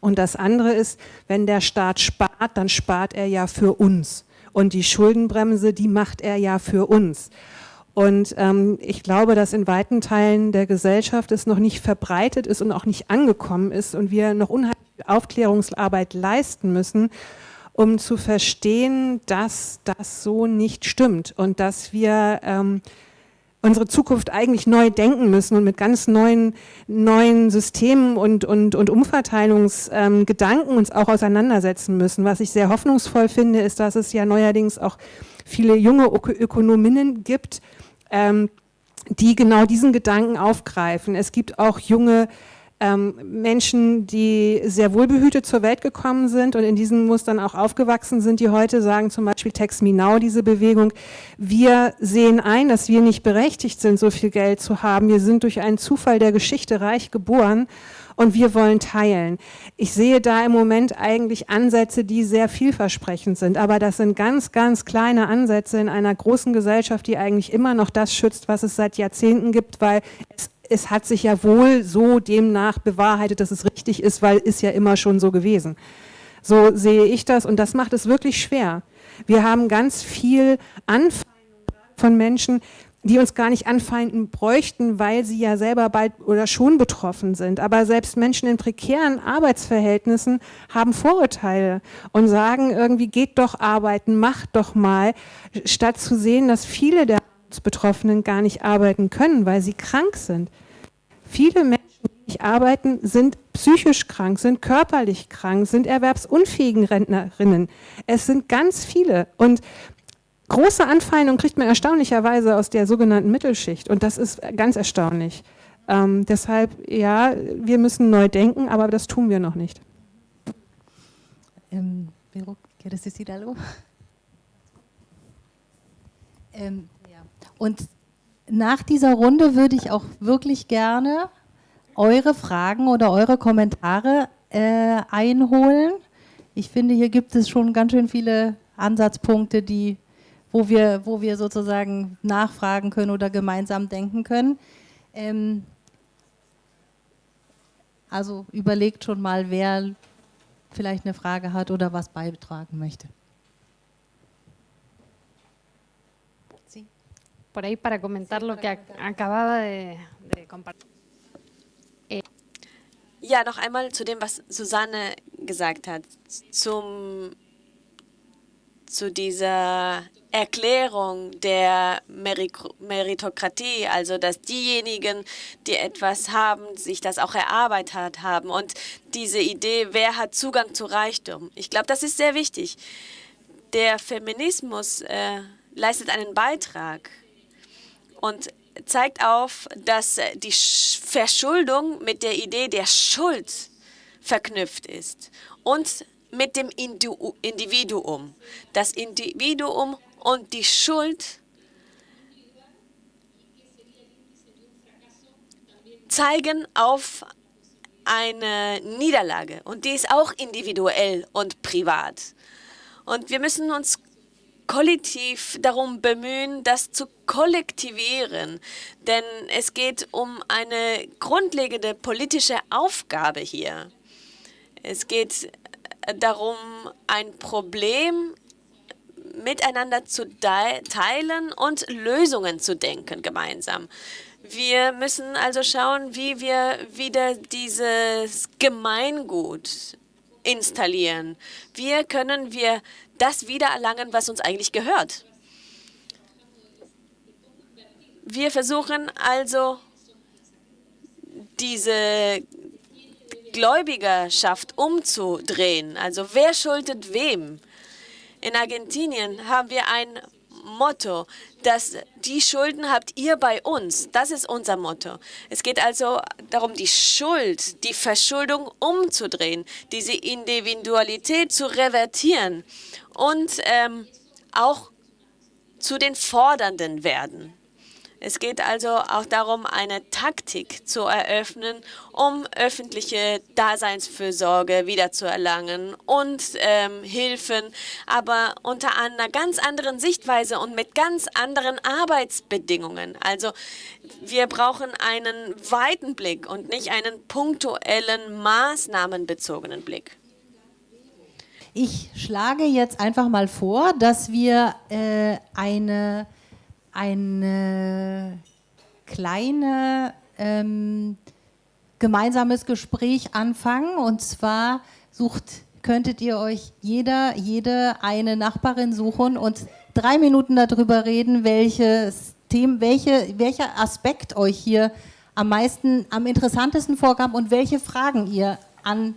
S3: Und das andere ist, wenn der Staat spart, dann spart er ja für uns. Und die Schuldenbremse, die macht er ja für uns. Und ähm, ich glaube, dass in weiten Teilen der Gesellschaft es noch nicht verbreitet ist und auch nicht angekommen ist und wir noch unheimlich Aufklärungsarbeit leisten müssen, um zu verstehen, dass das so nicht stimmt und dass wir ähm, unsere Zukunft eigentlich neu denken müssen und mit ganz neuen, neuen Systemen und, und, und Umverteilungsgedanken ähm, uns auch auseinandersetzen müssen. Was ich sehr hoffnungsvoll finde, ist, dass es ja neuerdings auch viele junge Ökonominnen gibt, ähm, die genau diesen Gedanken aufgreifen. Es gibt auch junge ähm, Menschen, die sehr wohlbehütet zur Welt gekommen sind und in diesen Mustern auch aufgewachsen sind, die heute sagen, zum Beispiel Tex Me Now, diese Bewegung, wir sehen ein, dass wir nicht berechtigt sind, so viel Geld zu haben. Wir sind durch einen Zufall der Geschichte reich geboren und wir wollen teilen. Ich sehe da im Moment eigentlich Ansätze, die sehr vielversprechend sind, aber das sind ganz, ganz kleine Ansätze in einer großen Gesellschaft, die eigentlich immer noch das schützt, was es seit Jahrzehnten gibt, weil es es hat sich ja wohl so demnach bewahrheitet, dass es richtig ist, weil ist ja immer schon so gewesen. So sehe ich das und das macht es wirklich schwer. Wir haben ganz viel Anfeindung von Menschen, die uns gar nicht anfeinden bräuchten, weil sie ja selber bald oder schon betroffen sind. Aber selbst Menschen in prekären Arbeitsverhältnissen haben Vorurteile und sagen irgendwie, geht doch arbeiten, macht doch mal, statt zu sehen, dass viele der Betroffenen gar nicht arbeiten können, weil sie krank sind. Viele Menschen, die nicht arbeiten, sind psychisch krank, sind körperlich krank, sind erwerbsunfähigen Rentnerinnen. Es sind ganz viele. Und große Anfeindung kriegt man erstaunlicherweise aus der sogenannten Mittelschicht und das ist ganz erstaunlich. Ähm, deshalb, ja, wir müssen neu denken, aber das tun wir noch nicht.
S1: Ähm. Ähm. Und nach dieser Runde würde ich auch wirklich gerne eure Fragen oder eure Kommentare äh, einholen. Ich finde, hier gibt es schon ganz schön viele Ansatzpunkte, die wo wir, wo wir sozusagen nachfragen können oder gemeinsam denken können. Ähm, also überlegt schon mal, wer vielleicht eine Frage hat oder was beitragen möchte.
S5: Sí. Por ahí para comentar lo que acababa de, de compartir.
S6: Ja, noch einmal zu dem, was Susanne gesagt hat, zum, zu dieser Erklärung der Meritokratie, also dass diejenigen, die etwas haben, sich das auch erarbeitet haben und diese Idee, wer hat Zugang zu Reichtum. Ich glaube, das ist sehr wichtig. Der Feminismus äh, leistet einen Beitrag und zeigt auf, dass die Verschuldung mit der Idee der Schuld verknüpft ist und mit dem Individuum. Das Individuum und die Schuld zeigen auf eine Niederlage und die ist auch individuell und privat. Und wir müssen uns kollektiv darum bemühen, das zu kollektivieren. Denn es geht um eine grundlegende politische Aufgabe hier. Es geht darum, ein Problem miteinander zu teilen und Lösungen zu denken gemeinsam. Wir müssen also schauen, wie wir wieder dieses Gemeingut installieren. Wie können wir das wiedererlangen, was uns eigentlich gehört? Wir versuchen also, diese Gläubigerschaft umzudrehen. Also wer schuldet wem? In Argentinien haben wir ein Motto, dass die Schulden habt ihr bei uns. Das ist unser Motto. Es geht also darum, die Schuld, die Verschuldung umzudrehen, diese Individualität zu revertieren und ähm, auch zu den Fordernden werden. Es geht also auch darum, eine Taktik zu eröffnen, um öffentliche Daseinsfürsorge wiederzuerlangen und ähm, Hilfen, aber unter einer ganz anderen Sichtweise und mit ganz anderen Arbeitsbedingungen. Also wir brauchen einen weiten Blick und nicht einen punktuellen, maßnahmenbezogenen Blick.
S1: Ich schlage jetzt einfach mal vor, dass wir äh, eine ein äh, kleine ähm, gemeinsames Gespräch anfangen. Und zwar sucht, könntet ihr euch jeder, jede eine Nachbarin suchen und drei Minuten darüber reden, welches Themen, welche, welcher Aspekt euch hier am meisten, am interessantesten vorkam und welche Fragen ihr an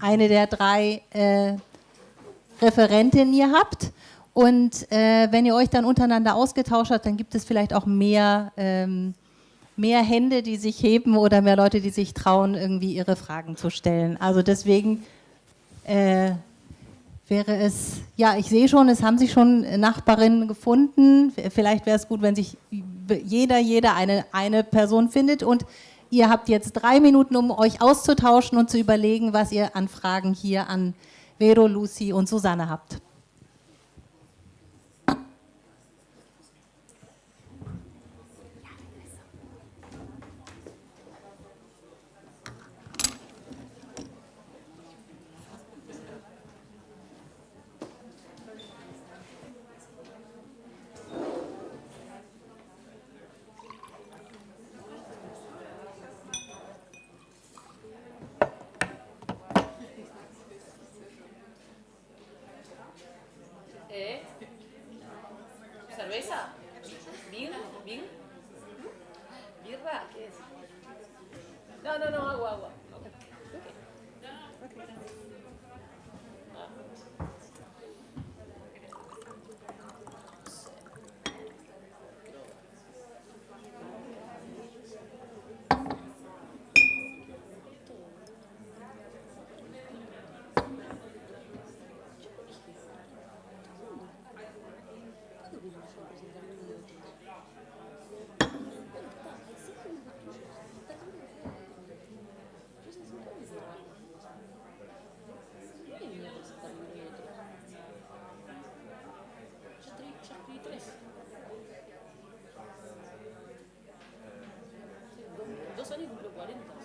S1: eine der drei äh, Referentinnen ihr habt. Und äh, wenn ihr euch dann untereinander ausgetauscht habt, dann gibt es vielleicht auch mehr, ähm, mehr Hände, die sich heben oder mehr Leute, die sich trauen, irgendwie ihre Fragen zu stellen. Also deswegen äh, wäre es, ja, ich sehe schon, es haben sich schon Nachbarinnen gefunden. Vielleicht wäre es gut, wenn sich jeder, jeder eine, eine Person findet und ihr habt jetzt drei Minuten, um euch auszutauschen und zu überlegen, was ihr an Fragen hier an Vero, Lucy und Susanne habt. 어린다.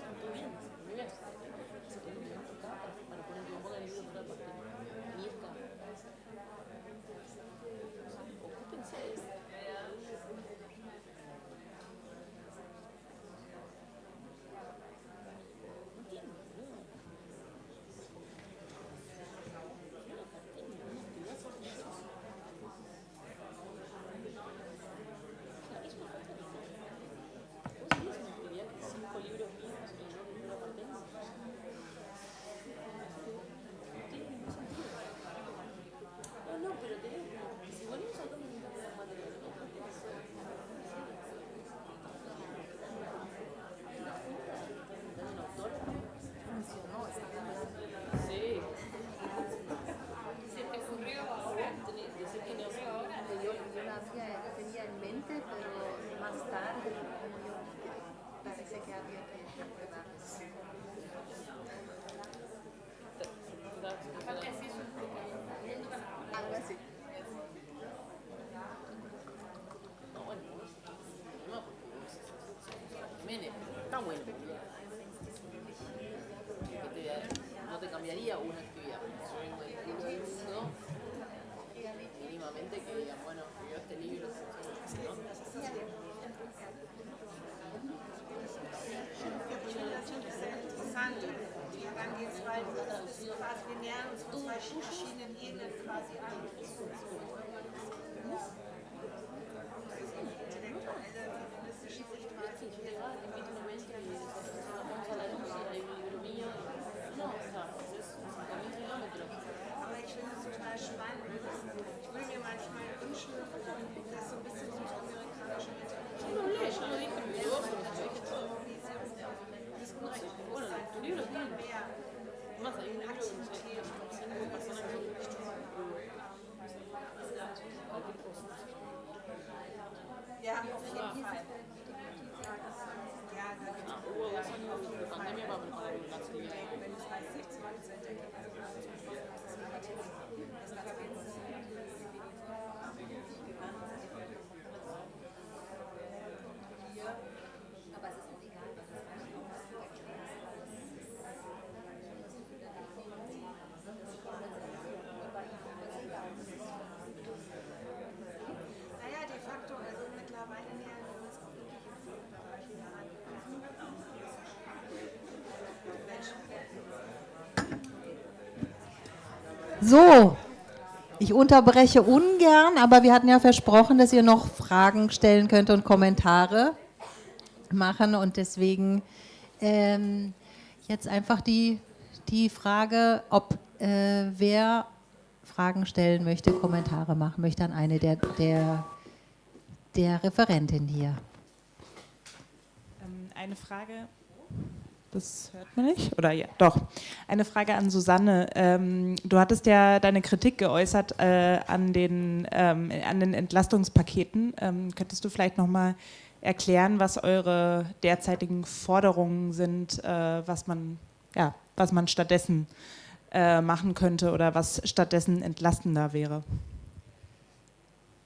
S1: quase. Ah, isso. So, ich unterbreche ungern, aber wir hatten ja versprochen, dass ihr noch Fragen stellen könnt und Kommentare machen und deswegen ähm, jetzt einfach die, die Frage, ob äh, wer Fragen stellen möchte, Kommentare machen möchte an eine der, der, der Referentin hier.
S7: Ähm, eine Frage das hört man nicht? Oder ja, doch. Eine Frage an Susanne. Ähm, du hattest ja deine Kritik geäußert äh, an, den, ähm, an den Entlastungspaketen. Ähm, könntest du vielleicht nochmal erklären, was eure derzeitigen Forderungen sind, äh, was, man, ja, was man stattdessen äh, machen könnte oder was stattdessen entlastender wäre?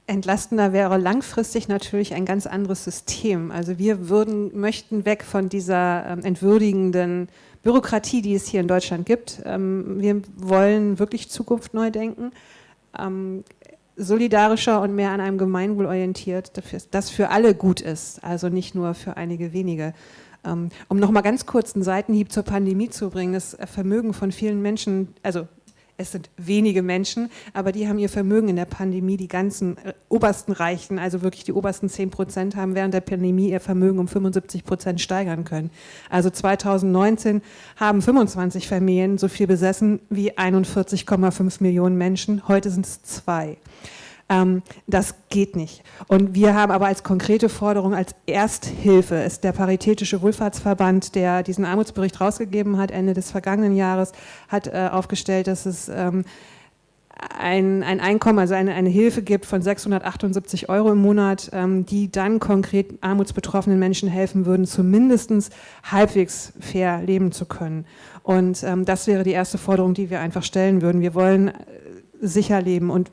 S3: Entlastender wäre langfristig natürlich ein ganz anderes System. Also wir würden, möchten weg von dieser ähm, entwürdigenden Bürokratie, die es hier in Deutschland gibt. Ähm, wir wollen wirklich Zukunft neu denken, ähm, solidarischer und mehr an einem Gemeinwohl orientiert, das für alle gut ist, also nicht nur für einige wenige. Ähm, um nochmal ganz kurz einen Seitenhieb zur Pandemie zu bringen, das Vermögen von vielen Menschen, also es sind wenige Menschen, aber die haben ihr Vermögen in der Pandemie, die ganzen äh, obersten Reichen, also wirklich die obersten 10 Prozent, haben während der Pandemie ihr Vermögen um 75 Prozent steigern können. Also 2019 haben 25 Familien so viel besessen wie 41,5 Millionen Menschen. Heute sind es zwei. Ähm, das geht nicht. Und wir haben aber als konkrete Forderung, als Ersthilfe, ist der Paritätische Wohlfahrtsverband, der diesen Armutsbericht rausgegeben hat, Ende des vergangenen Jahres, hat äh, aufgestellt, dass es ähm, ein, ein, Einkommen, also eine, eine, Hilfe gibt von 678 Euro im Monat, ähm, die dann konkret armutsbetroffenen Menschen helfen würden, zumindest halbwegs fair leben zu können. Und ähm, das wäre die erste Forderung, die wir einfach stellen würden. Wir wollen äh, sicher leben und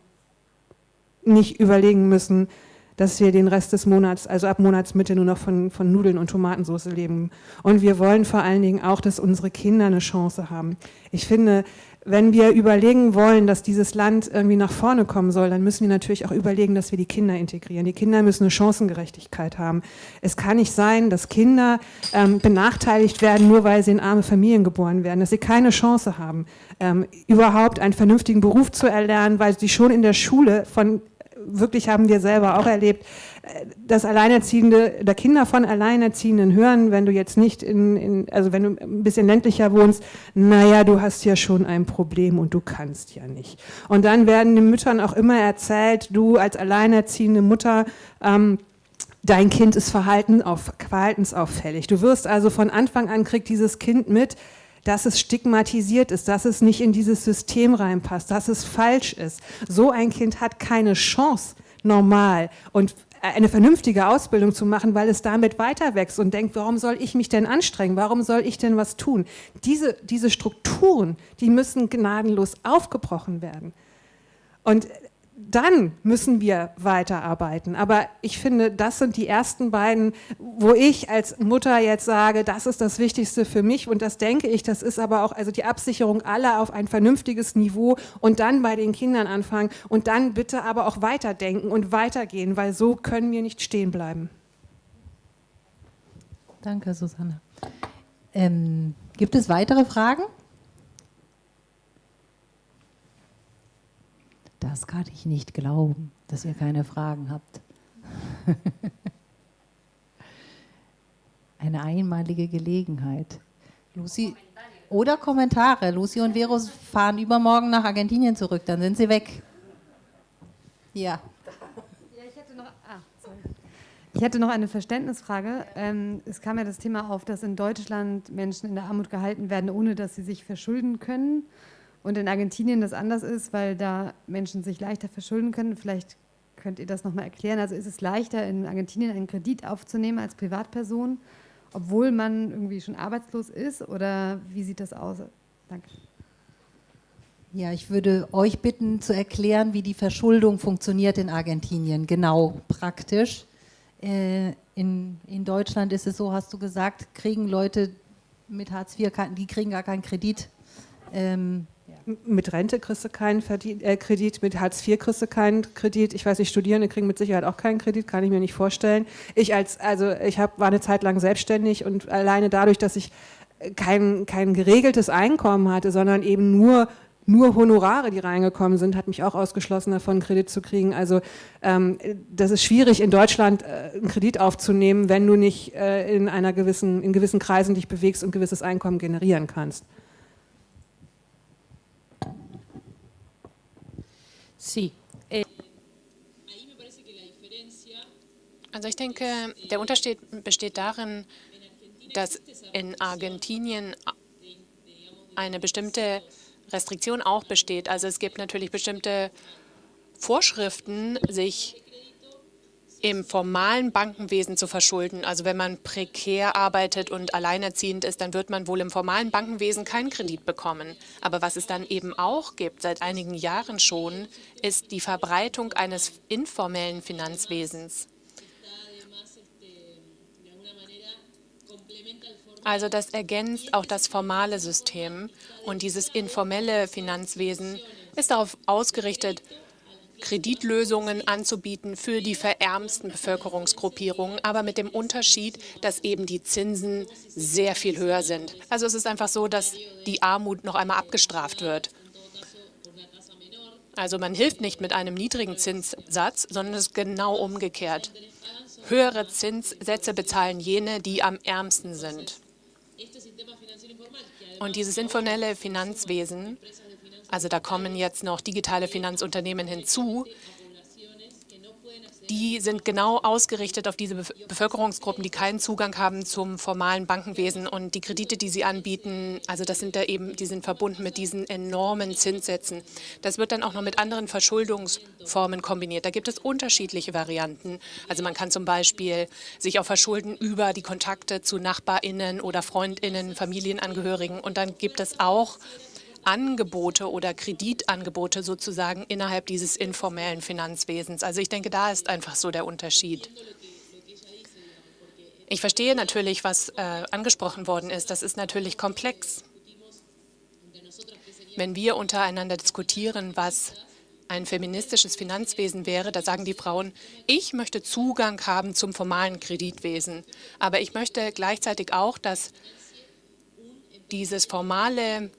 S3: nicht überlegen müssen, dass wir den Rest des Monats, also ab Monatsmitte, nur noch von, von Nudeln und Tomatensauce leben. Und wir wollen vor allen Dingen auch, dass unsere Kinder eine Chance haben. Ich finde, wenn wir überlegen wollen, dass dieses Land irgendwie nach vorne kommen soll, dann müssen wir natürlich auch überlegen, dass wir die Kinder integrieren. Die Kinder müssen eine Chancengerechtigkeit haben. Es kann nicht sein, dass Kinder ähm, benachteiligt werden, nur weil sie in arme Familien geboren werden, dass sie keine Chance haben, ähm, überhaupt einen vernünftigen Beruf zu erlernen, weil sie schon in der Schule von wirklich haben wir selber auch erlebt, dass Alleinerziehende oder Kinder von Alleinerziehenden hören, wenn du jetzt nicht in, in, also wenn du ein bisschen ländlicher wohnst, naja, du hast ja schon ein Problem und du kannst ja nicht. Und dann werden den Müttern auch immer erzählt, du als alleinerziehende Mutter, ähm, dein Kind ist verhalten auf, verhaltensauffällig. Du wirst also von Anfang an kriegt dieses Kind mit, dass es stigmatisiert ist, dass es nicht in dieses System reinpasst, dass es falsch ist. So ein Kind hat keine Chance, normal und eine vernünftige Ausbildung zu machen, weil es damit weiter wächst und denkt, warum soll ich mich denn anstrengen, warum soll ich denn was tun? Diese, diese Strukturen, die müssen gnadenlos aufgebrochen werden. Und dann müssen wir weiterarbeiten. Aber ich finde, das sind die ersten beiden, wo ich als Mutter jetzt sage, das ist das Wichtigste für mich und das denke ich, das ist aber auch also die Absicherung aller auf ein vernünftiges Niveau und dann bei den Kindern anfangen und dann bitte aber auch weiterdenken und weitergehen, weil so können wir nicht stehen bleiben.
S1: Danke, Susanne. Ähm, gibt es weitere Fragen? Das kann ich nicht glauben, dass ihr keine Fragen habt. Eine einmalige Gelegenheit. Lucy, oder Kommentare. Lucy und Vero fahren übermorgen nach Argentinien zurück, dann sind sie weg. Ja.
S5: Ich hätte noch eine Verständnisfrage. Ähm, es kam ja das Thema auf, dass in Deutschland Menschen in der Armut gehalten werden, ohne dass sie sich verschulden können und in Argentinien das anders ist, weil da Menschen sich leichter verschulden können. Vielleicht könnt ihr das nochmal erklären. Also ist es leichter, in Argentinien einen Kredit aufzunehmen als Privatperson, obwohl man irgendwie schon arbeitslos ist? Oder wie sieht das aus? Danke.
S1: Ja, ich würde euch bitten zu erklären, wie die Verschuldung funktioniert in Argentinien, genau praktisch. Äh, in, in Deutschland ist es so, hast du gesagt, kriegen Leute mit Hartz IV, die kriegen gar keinen Kredit.
S3: Ähm, mit Rente kriegst du keinen Verdien äh, Kredit, mit Hartz IV kriegst du keinen Kredit. Ich weiß nicht, Studierende kriegen mit Sicherheit auch keinen Kredit, kann ich mir nicht vorstellen. Ich als, also ich hab, war eine Zeit lang selbstständig und alleine dadurch, dass ich kein, kein geregeltes Einkommen hatte, sondern eben nur nur Honorare, die reingekommen sind, hat mich auch ausgeschlossen davon, Kredit zu kriegen. Also ähm, das ist schwierig, in Deutschland äh, einen Kredit aufzunehmen, wenn du nicht äh, in einer gewissen, in gewissen Kreisen dich bewegst und gewisses Einkommen generieren kannst.
S2: Sí. Eh, also ich denke, der Unterschied besteht darin, dass in Argentinien eine bestimmte Restriktion auch besteht. Also es gibt natürlich bestimmte Vorschriften, sich im formalen Bankenwesen zu verschulden. Also wenn man prekär arbeitet und alleinerziehend ist, dann wird man wohl im formalen Bankenwesen keinen Kredit bekommen. Aber was es dann eben auch gibt, seit einigen Jahren schon, ist die Verbreitung eines informellen Finanzwesens. Also das ergänzt auch das formale System und dieses informelle Finanzwesen ist darauf ausgerichtet, Kreditlösungen anzubieten für die verärmsten Bevölkerungsgruppierungen, aber mit dem Unterschied, dass eben die Zinsen sehr viel höher sind. Also es ist einfach so, dass die Armut noch einmal abgestraft wird. Also man hilft nicht mit einem niedrigen Zinssatz, sondern es ist genau umgekehrt. Höhere Zinssätze bezahlen jene, die am ärmsten sind. Und dieses informelle Finanzwesen also da kommen jetzt noch digitale Finanzunternehmen hinzu. Die sind genau ausgerichtet auf diese Bevölkerungsgruppen, die keinen Zugang haben zum formalen Bankenwesen. Und die Kredite, die sie anbieten, also das sind da eben, die sind verbunden mit diesen enormen Zinssätzen. Das wird dann auch noch mit anderen Verschuldungsformen kombiniert. Da gibt es unterschiedliche Varianten. Also man kann zum Beispiel sich auch verschulden über die Kontakte zu NachbarInnen oder FreundInnen, Familienangehörigen. Und dann gibt es auch Angebote oder Kreditangebote sozusagen innerhalb dieses informellen Finanzwesens. Also ich denke, da ist einfach so der Unterschied. Ich verstehe natürlich, was äh, angesprochen worden ist. Das ist natürlich komplex. Wenn wir untereinander diskutieren, was ein feministisches Finanzwesen wäre, da sagen die Frauen, ich möchte Zugang haben zum formalen Kreditwesen. Aber ich möchte gleichzeitig auch, dass dieses formale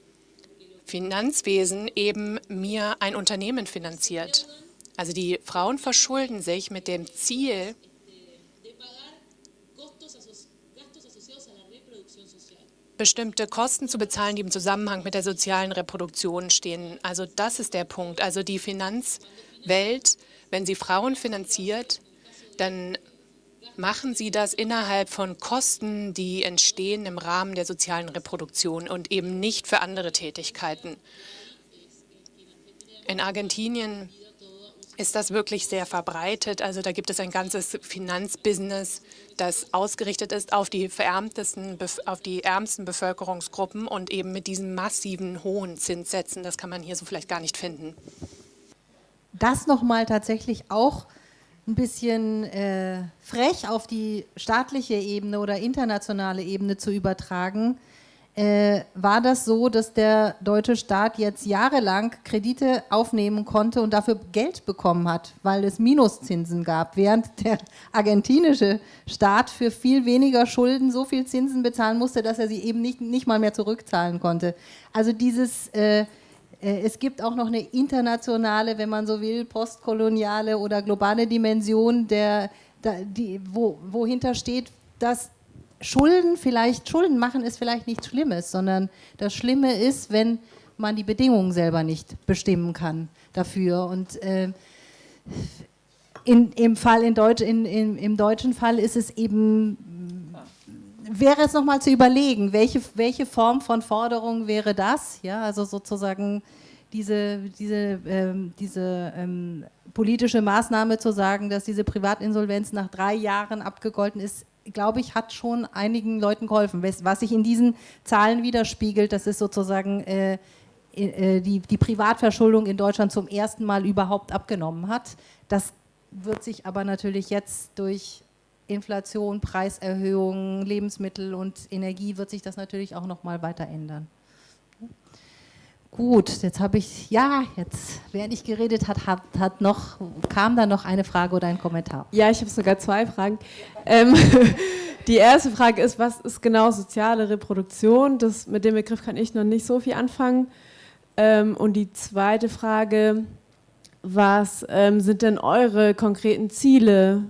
S2: Finanzwesen eben mir ein Unternehmen finanziert. Also die Frauen verschulden sich mit dem Ziel, bestimmte Kosten zu bezahlen, die im Zusammenhang mit der sozialen Reproduktion stehen. Also das ist der Punkt. Also die Finanzwelt, wenn sie Frauen finanziert, dann machen Sie das innerhalb von Kosten, die entstehen im Rahmen der sozialen Reproduktion und eben nicht für andere Tätigkeiten. In Argentinien ist das wirklich sehr verbreitet. Also da gibt es ein ganzes Finanzbusiness, das ausgerichtet ist auf die verärmtesten, auf die ärmsten Bevölkerungsgruppen und eben mit diesen massiven hohen Zinssätzen, das kann man hier so vielleicht gar nicht finden.
S1: Das nochmal tatsächlich auch ein bisschen äh, frech auf die staatliche Ebene oder internationale Ebene zu übertragen, äh, war das so, dass der deutsche Staat jetzt jahrelang Kredite aufnehmen konnte und dafür Geld bekommen hat, weil es Minuszinsen gab, während der argentinische Staat für viel weniger Schulden so viel Zinsen bezahlen musste, dass er sie eben nicht, nicht mal mehr zurückzahlen konnte. Also dieses, äh, es gibt auch noch eine internationale, wenn man so will, postkoloniale oder globale Dimension, der, die, wo, wohinter steht, dass Schulden vielleicht, Schulden machen ist vielleicht nichts Schlimmes, sondern das Schlimme ist, wenn man die Bedingungen selber nicht bestimmen kann dafür. Und äh, in, im, Fall in Deutsch, in, in, im deutschen Fall ist es eben, wäre es nochmal zu überlegen, welche, welche Form von Forderung wäre das? Ja, also sozusagen diese, diese, ähm, diese ähm, politische Maßnahme zu sagen, dass diese Privatinsolvenz nach drei Jahren abgegolten ist, glaube ich, hat schon einigen Leuten geholfen. Was sich in diesen Zahlen widerspiegelt, das ist sozusagen äh, äh, die, die Privatverschuldung in Deutschland zum ersten Mal überhaupt abgenommen hat. Das wird sich aber natürlich jetzt durch Inflation, Preiserhöhungen, Lebensmittel und Energie wird sich das natürlich auch noch mal weiter ändern. Gut, jetzt habe ich, ja, jetzt, während ich geredet hat, hat, hat noch, kam da noch eine Frage oder ein Kommentar?
S8: Ja, ich habe sogar zwei Fragen. Ähm, die erste Frage ist, was ist genau soziale Reproduktion? Das, mit dem Begriff kann ich noch nicht so viel anfangen. Ähm, und die zweite Frage, was ähm, sind denn eure konkreten Ziele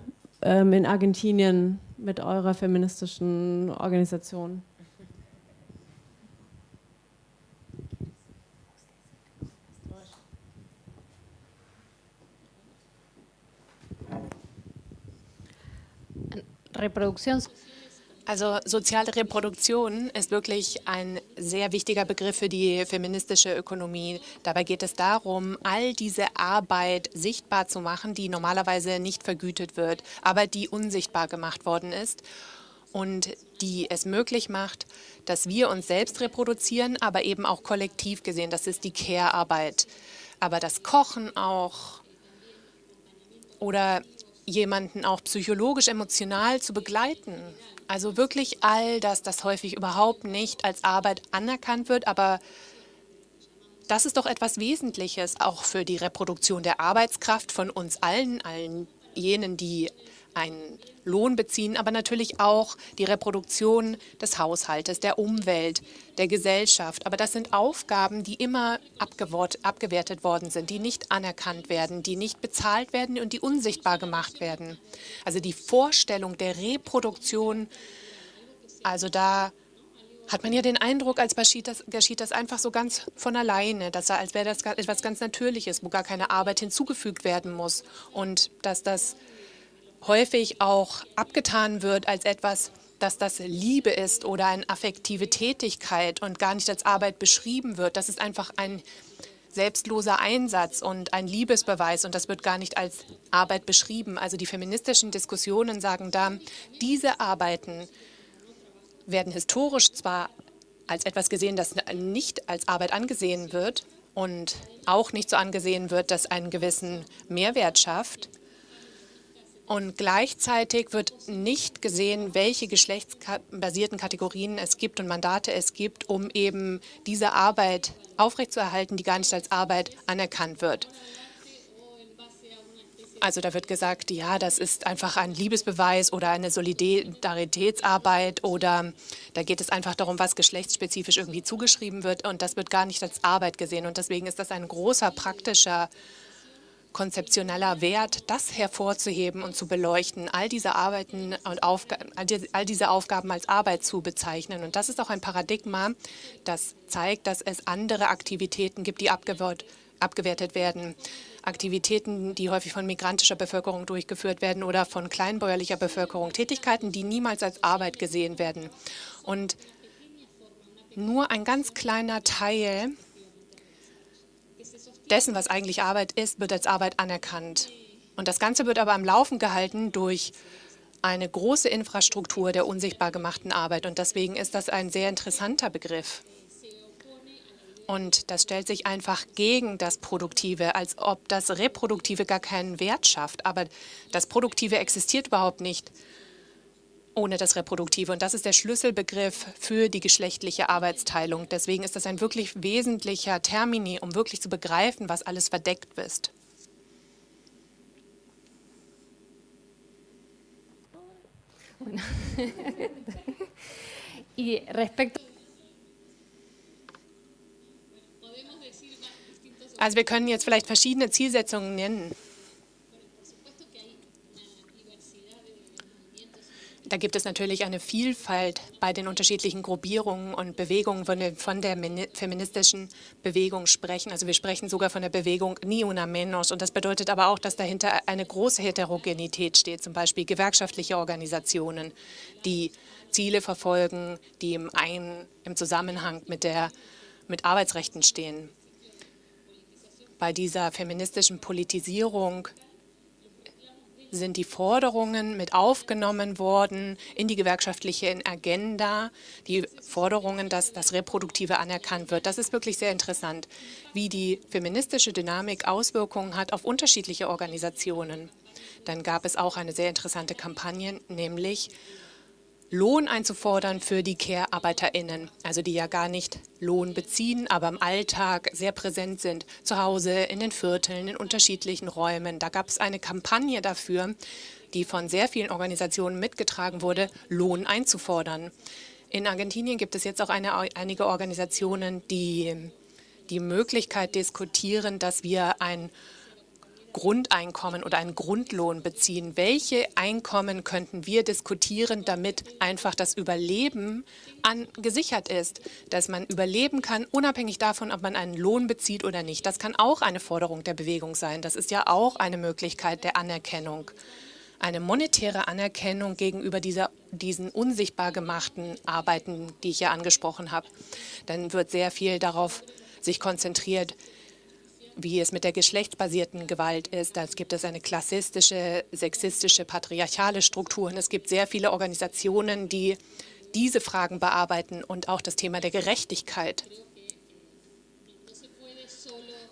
S8: ähm, in Argentinien mit eurer feministischen Organisation?
S2: Reproduktion. Also soziale Reproduktion ist wirklich ein sehr wichtiger Begriff für die feministische Ökonomie. Dabei geht es darum, all diese Arbeit sichtbar zu machen, die normalerweise nicht vergütet wird, aber die unsichtbar gemacht worden ist und die es möglich macht, dass wir uns selbst reproduzieren, aber eben auch kollektiv gesehen. Das ist die Care-Arbeit. Aber das Kochen auch oder jemanden auch psychologisch, emotional zu begleiten. Also wirklich all das, das häufig überhaupt nicht als Arbeit anerkannt wird, aber das ist doch etwas Wesentliches auch für die Reproduktion der Arbeitskraft von uns allen, allen jenen, die einen Lohn beziehen, aber natürlich auch die Reproduktion des Haushaltes, der Umwelt, der Gesellschaft. Aber das sind Aufgaben, die immer abgewertet worden sind, die nicht anerkannt werden, die nicht bezahlt werden und die unsichtbar gemacht werden. Also die Vorstellung der Reproduktion, also da hat man ja den Eindruck, als geschieht das, geschieht das einfach so ganz von alleine, dass als wäre das etwas ganz Natürliches, wo gar keine Arbeit hinzugefügt werden muss und dass das häufig auch abgetan wird als etwas, dass das Liebe ist oder eine affektive Tätigkeit und gar nicht als Arbeit beschrieben wird. Das ist einfach ein selbstloser Einsatz und ein Liebesbeweis und das wird gar nicht als Arbeit beschrieben. Also die feministischen Diskussionen sagen da, diese Arbeiten werden historisch zwar als etwas gesehen, das nicht als Arbeit angesehen wird und auch nicht so angesehen wird, dass einen gewissen Mehrwert schafft, und gleichzeitig wird nicht gesehen, welche geschlechtsbasierten Kategorien es gibt und Mandate es gibt, um eben diese Arbeit aufrechtzuerhalten, die gar nicht als Arbeit anerkannt wird. Also da wird gesagt, ja, das ist einfach ein Liebesbeweis oder eine Solidaritätsarbeit oder da geht es einfach darum, was geschlechtsspezifisch irgendwie zugeschrieben wird und das wird gar nicht als Arbeit gesehen. Und deswegen ist das ein großer praktischer konzeptioneller Wert, das hervorzuheben und zu beleuchten, all diese Arbeiten und Aufgaben, all diese Aufgaben als Arbeit zu bezeichnen. Und das ist auch ein Paradigma, das zeigt, dass es andere Aktivitäten gibt, die abgewertet werden. Aktivitäten, die häufig von migrantischer Bevölkerung durchgeführt werden oder von kleinbäuerlicher Bevölkerung. Tätigkeiten, die niemals als Arbeit gesehen werden. Und nur ein ganz kleiner Teil dessen, was eigentlich Arbeit ist, wird als Arbeit anerkannt. Und das Ganze wird aber am Laufen gehalten durch eine große Infrastruktur der unsichtbar gemachten Arbeit. Und deswegen ist das ein sehr interessanter Begriff. Und das stellt sich einfach gegen das Produktive, als ob das Reproduktive gar keinen Wert schafft. Aber das Produktive existiert überhaupt nicht ohne das Reproduktive. Und das ist der Schlüsselbegriff für die geschlechtliche Arbeitsteilung. Deswegen ist das ein wirklich wesentlicher Termini, um wirklich zu begreifen, was alles verdeckt ist. Also wir können jetzt vielleicht verschiedene Zielsetzungen nennen. Da gibt es natürlich eine Vielfalt bei den unterschiedlichen Gruppierungen und Bewegungen, wenn wir von der feministischen Bewegung sprechen. Also wir sprechen sogar von der Bewegung Ni una menos. Und das bedeutet aber auch, dass dahinter eine große Heterogenität steht, zum Beispiel gewerkschaftliche Organisationen, die Ziele verfolgen, die im, Ein im Zusammenhang mit, der, mit Arbeitsrechten stehen. Bei dieser feministischen Politisierung sind die Forderungen mit aufgenommen worden in die gewerkschaftliche Agenda, die Forderungen, dass das Reproduktive anerkannt wird. Das ist wirklich sehr interessant, wie die feministische Dynamik Auswirkungen hat auf unterschiedliche Organisationen. Dann gab es auch eine sehr interessante Kampagne, nämlich Lohn einzufordern für die Care-ArbeiterInnen, also die ja gar nicht Lohn beziehen, aber im Alltag sehr präsent sind, zu Hause, in den Vierteln, in unterschiedlichen Räumen. Da gab es eine Kampagne dafür, die von sehr vielen Organisationen mitgetragen wurde, Lohn einzufordern. In Argentinien gibt es jetzt auch eine, einige Organisationen, die die Möglichkeit diskutieren, dass wir ein Grundeinkommen oder einen Grundlohn beziehen. Welche Einkommen könnten wir diskutieren, damit einfach das Überleben an, gesichert ist, dass man überleben kann, unabhängig davon, ob man einen Lohn bezieht oder nicht. Das kann auch eine Forderung der Bewegung sein. Das ist ja auch eine Möglichkeit der Anerkennung. Eine monetäre Anerkennung gegenüber dieser, diesen unsichtbar gemachten Arbeiten, die ich ja angesprochen habe. Dann wird sehr viel darauf sich konzentriert, wie es mit der geschlechtsbasierten Gewalt ist. Da gibt es eine klassistische, sexistische, patriarchale Struktur. Und es gibt sehr viele Organisationen, die diese Fragen bearbeiten und auch das Thema der Gerechtigkeit.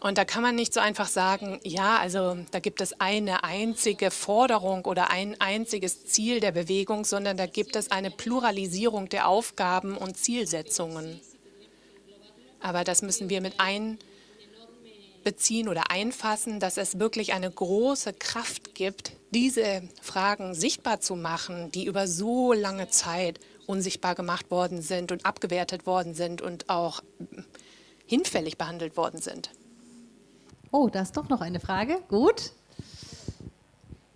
S2: Und da kann man nicht so einfach sagen, ja, also da gibt es eine einzige Forderung oder ein einziges Ziel der Bewegung, sondern da gibt es eine Pluralisierung der Aufgaben und Zielsetzungen. Aber das müssen wir mit ein beziehen oder einfassen, dass es wirklich eine große Kraft gibt, diese Fragen sichtbar zu machen, die über so lange Zeit unsichtbar gemacht worden sind und abgewertet worden sind und auch hinfällig behandelt worden sind.
S1: Oh, da ist doch noch eine Frage. Gut.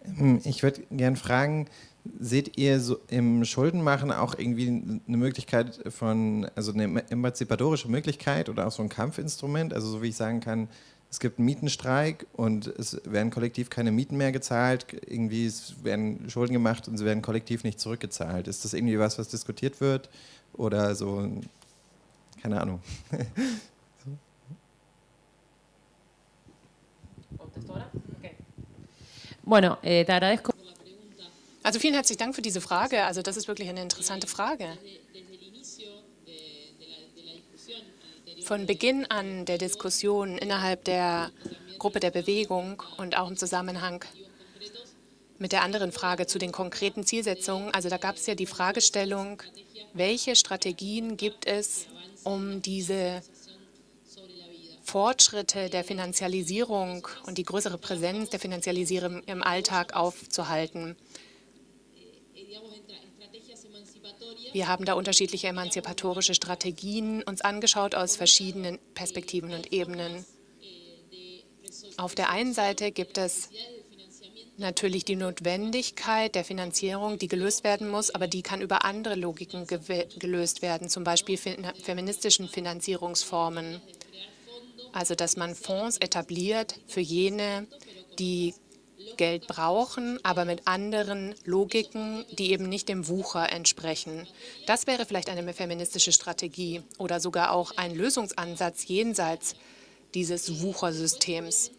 S9: Ähm, ich würde gerne fragen, seht ihr so im Schuldenmachen auch irgendwie eine Möglichkeit von, also eine emanzipatorische Möglichkeit oder auch so ein Kampfinstrument? Also so wie ich sagen kann, es gibt einen Mietenstreik und es werden kollektiv keine Mieten mehr gezahlt, irgendwie es werden Schulden gemacht und sie werden kollektiv nicht zurückgezahlt. Ist das irgendwie was, was diskutiert wird oder so, keine Ahnung.
S4: Bueno, eh, te agradezco.
S2: Also vielen herzlichen Dank für diese Frage. Also das ist wirklich eine interessante Frage. Von Beginn an der Diskussion innerhalb der Gruppe der Bewegung und auch im Zusammenhang mit der anderen Frage zu den konkreten Zielsetzungen, also da gab es ja die Fragestellung, welche Strategien gibt es, um diese Fortschritte der Finanzialisierung und die größere Präsenz der Finanzialisierung im Alltag aufzuhalten. Wir haben da unterschiedliche emanzipatorische Strategien uns angeschaut aus verschiedenen Perspektiven und Ebenen. Auf der einen Seite gibt es natürlich die Notwendigkeit der Finanzierung, die gelöst werden muss, aber die kann über andere Logiken gelöst werden, zum Beispiel feministischen Finanzierungsformen. Also dass man Fonds etabliert für jene, die Geld brauchen, aber mit anderen Logiken, die eben nicht dem Wucher entsprechen. Das wäre vielleicht eine feministische Strategie oder sogar auch ein Lösungsansatz jenseits dieses Wuchersystems.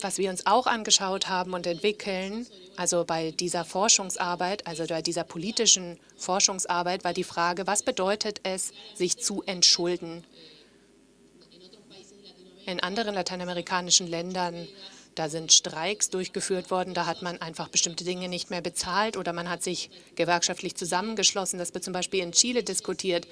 S2: Was wir uns auch angeschaut haben und entwickeln, also bei dieser Forschungsarbeit, also bei dieser politischen Forschungsarbeit, war die Frage, was bedeutet es, sich zu entschulden? In anderen lateinamerikanischen Ländern, da sind Streiks durchgeführt worden, da hat man einfach bestimmte Dinge nicht mehr bezahlt oder man hat sich gewerkschaftlich zusammengeschlossen. Das wird zum Beispiel in Chile diskutiert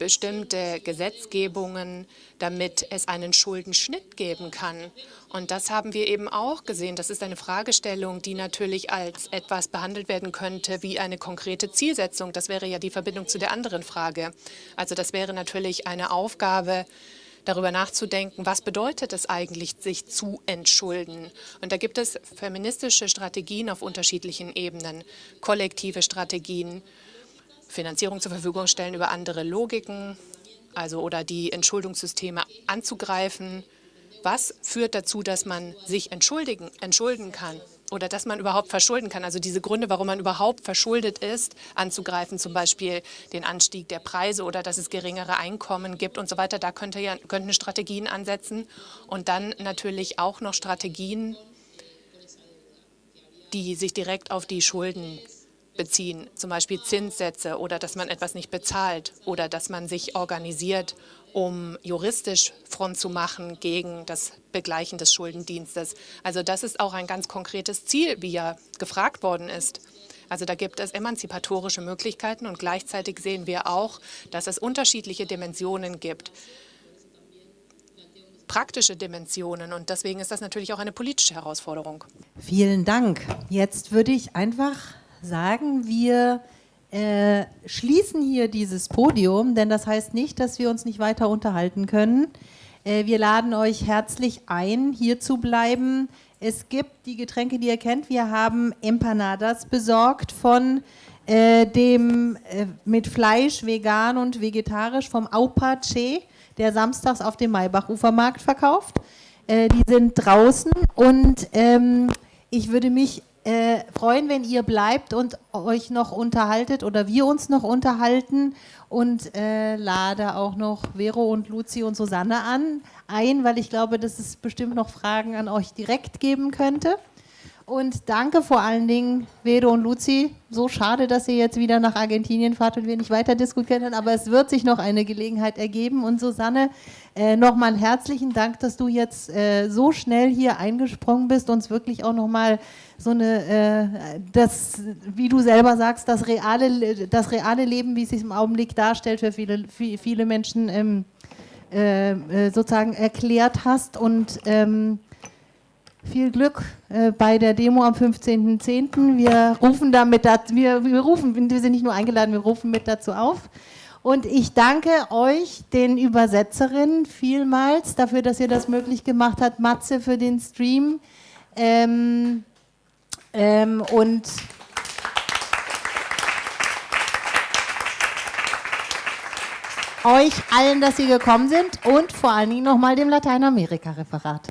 S2: bestimmte Gesetzgebungen, damit es einen Schuldenschnitt geben kann. Und das haben wir eben auch gesehen. Das ist eine Fragestellung, die natürlich als etwas behandelt werden könnte wie eine konkrete Zielsetzung. Das wäre ja die Verbindung zu der anderen Frage. Also das wäre natürlich eine Aufgabe, darüber nachzudenken, was bedeutet es eigentlich, sich zu entschulden. Und da gibt es feministische Strategien auf unterschiedlichen Ebenen, kollektive Strategien, Finanzierung zur Verfügung stellen über andere Logiken, also oder die Entschuldungssysteme anzugreifen. Was führt dazu, dass man sich entschuldigen, entschulden kann oder dass man überhaupt verschulden kann? Also diese Gründe, warum man überhaupt verschuldet ist, anzugreifen, zum Beispiel den Anstieg der Preise oder dass es geringere Einkommen gibt und so weiter. Da könnte ja, könnten Strategien ansetzen und dann natürlich auch noch Strategien, die sich direkt auf die Schulden beziehen, zum Beispiel Zinssätze oder dass man etwas nicht bezahlt oder dass man sich organisiert, um juristisch Front zu machen gegen das Begleichen des Schuldendienstes. Also das ist auch ein ganz konkretes Ziel, wie ja gefragt worden ist. Also da gibt es emanzipatorische Möglichkeiten und gleichzeitig sehen wir auch, dass es unterschiedliche Dimensionen gibt praktische Dimensionen und deswegen ist das natürlich auch eine politische Herausforderung.
S1: Vielen Dank. Jetzt würde ich einfach sagen, wir äh, schließen hier dieses Podium, denn das heißt nicht, dass wir uns nicht weiter unterhalten können. Äh, wir laden euch herzlich ein, hier zu bleiben. Es gibt die Getränke, die ihr kennt. Wir haben Empanadas besorgt von äh, dem äh, mit Fleisch, vegan und vegetarisch vom Aupache, der samstags auf dem Maybach-Ufermarkt verkauft. Äh, die sind draußen und ähm, ich würde mich äh, freuen, wenn ihr bleibt und euch noch unterhaltet oder wir uns noch unterhalten und äh, lade auch noch Vero und Luzi und Susanne an, ein, weil ich glaube, dass es bestimmt noch Fragen an euch direkt geben könnte. Und danke vor allen Dingen, Vero und Luzi. So schade, dass ihr jetzt wieder nach Argentinien fahrt und wir nicht weiter diskutieren können, aber es wird sich noch eine Gelegenheit ergeben. Und Susanne, äh, nochmal herzlichen Dank, dass du jetzt äh, so schnell hier eingesprungen bist, uns wirklich auch nochmal so eine, äh, das, wie du selber sagst, das reale, das reale Leben, wie es sich im Augenblick darstellt, für viele, viele Menschen ähm, äh, äh, sozusagen erklärt hast. Und ähm, viel Glück äh, bei der Demo am 15.10. Wir rufen damit, wir, wir rufen, wir sind nicht nur eingeladen, wir rufen mit dazu auf. Und ich danke euch, den Übersetzerinnen, vielmals dafür, dass ihr das möglich gemacht habt. Matze für den Stream. Ähm, ähm, und euch allen, dass ihr gekommen sind und vor allen Dingen nochmal dem Lateinamerika-Referat.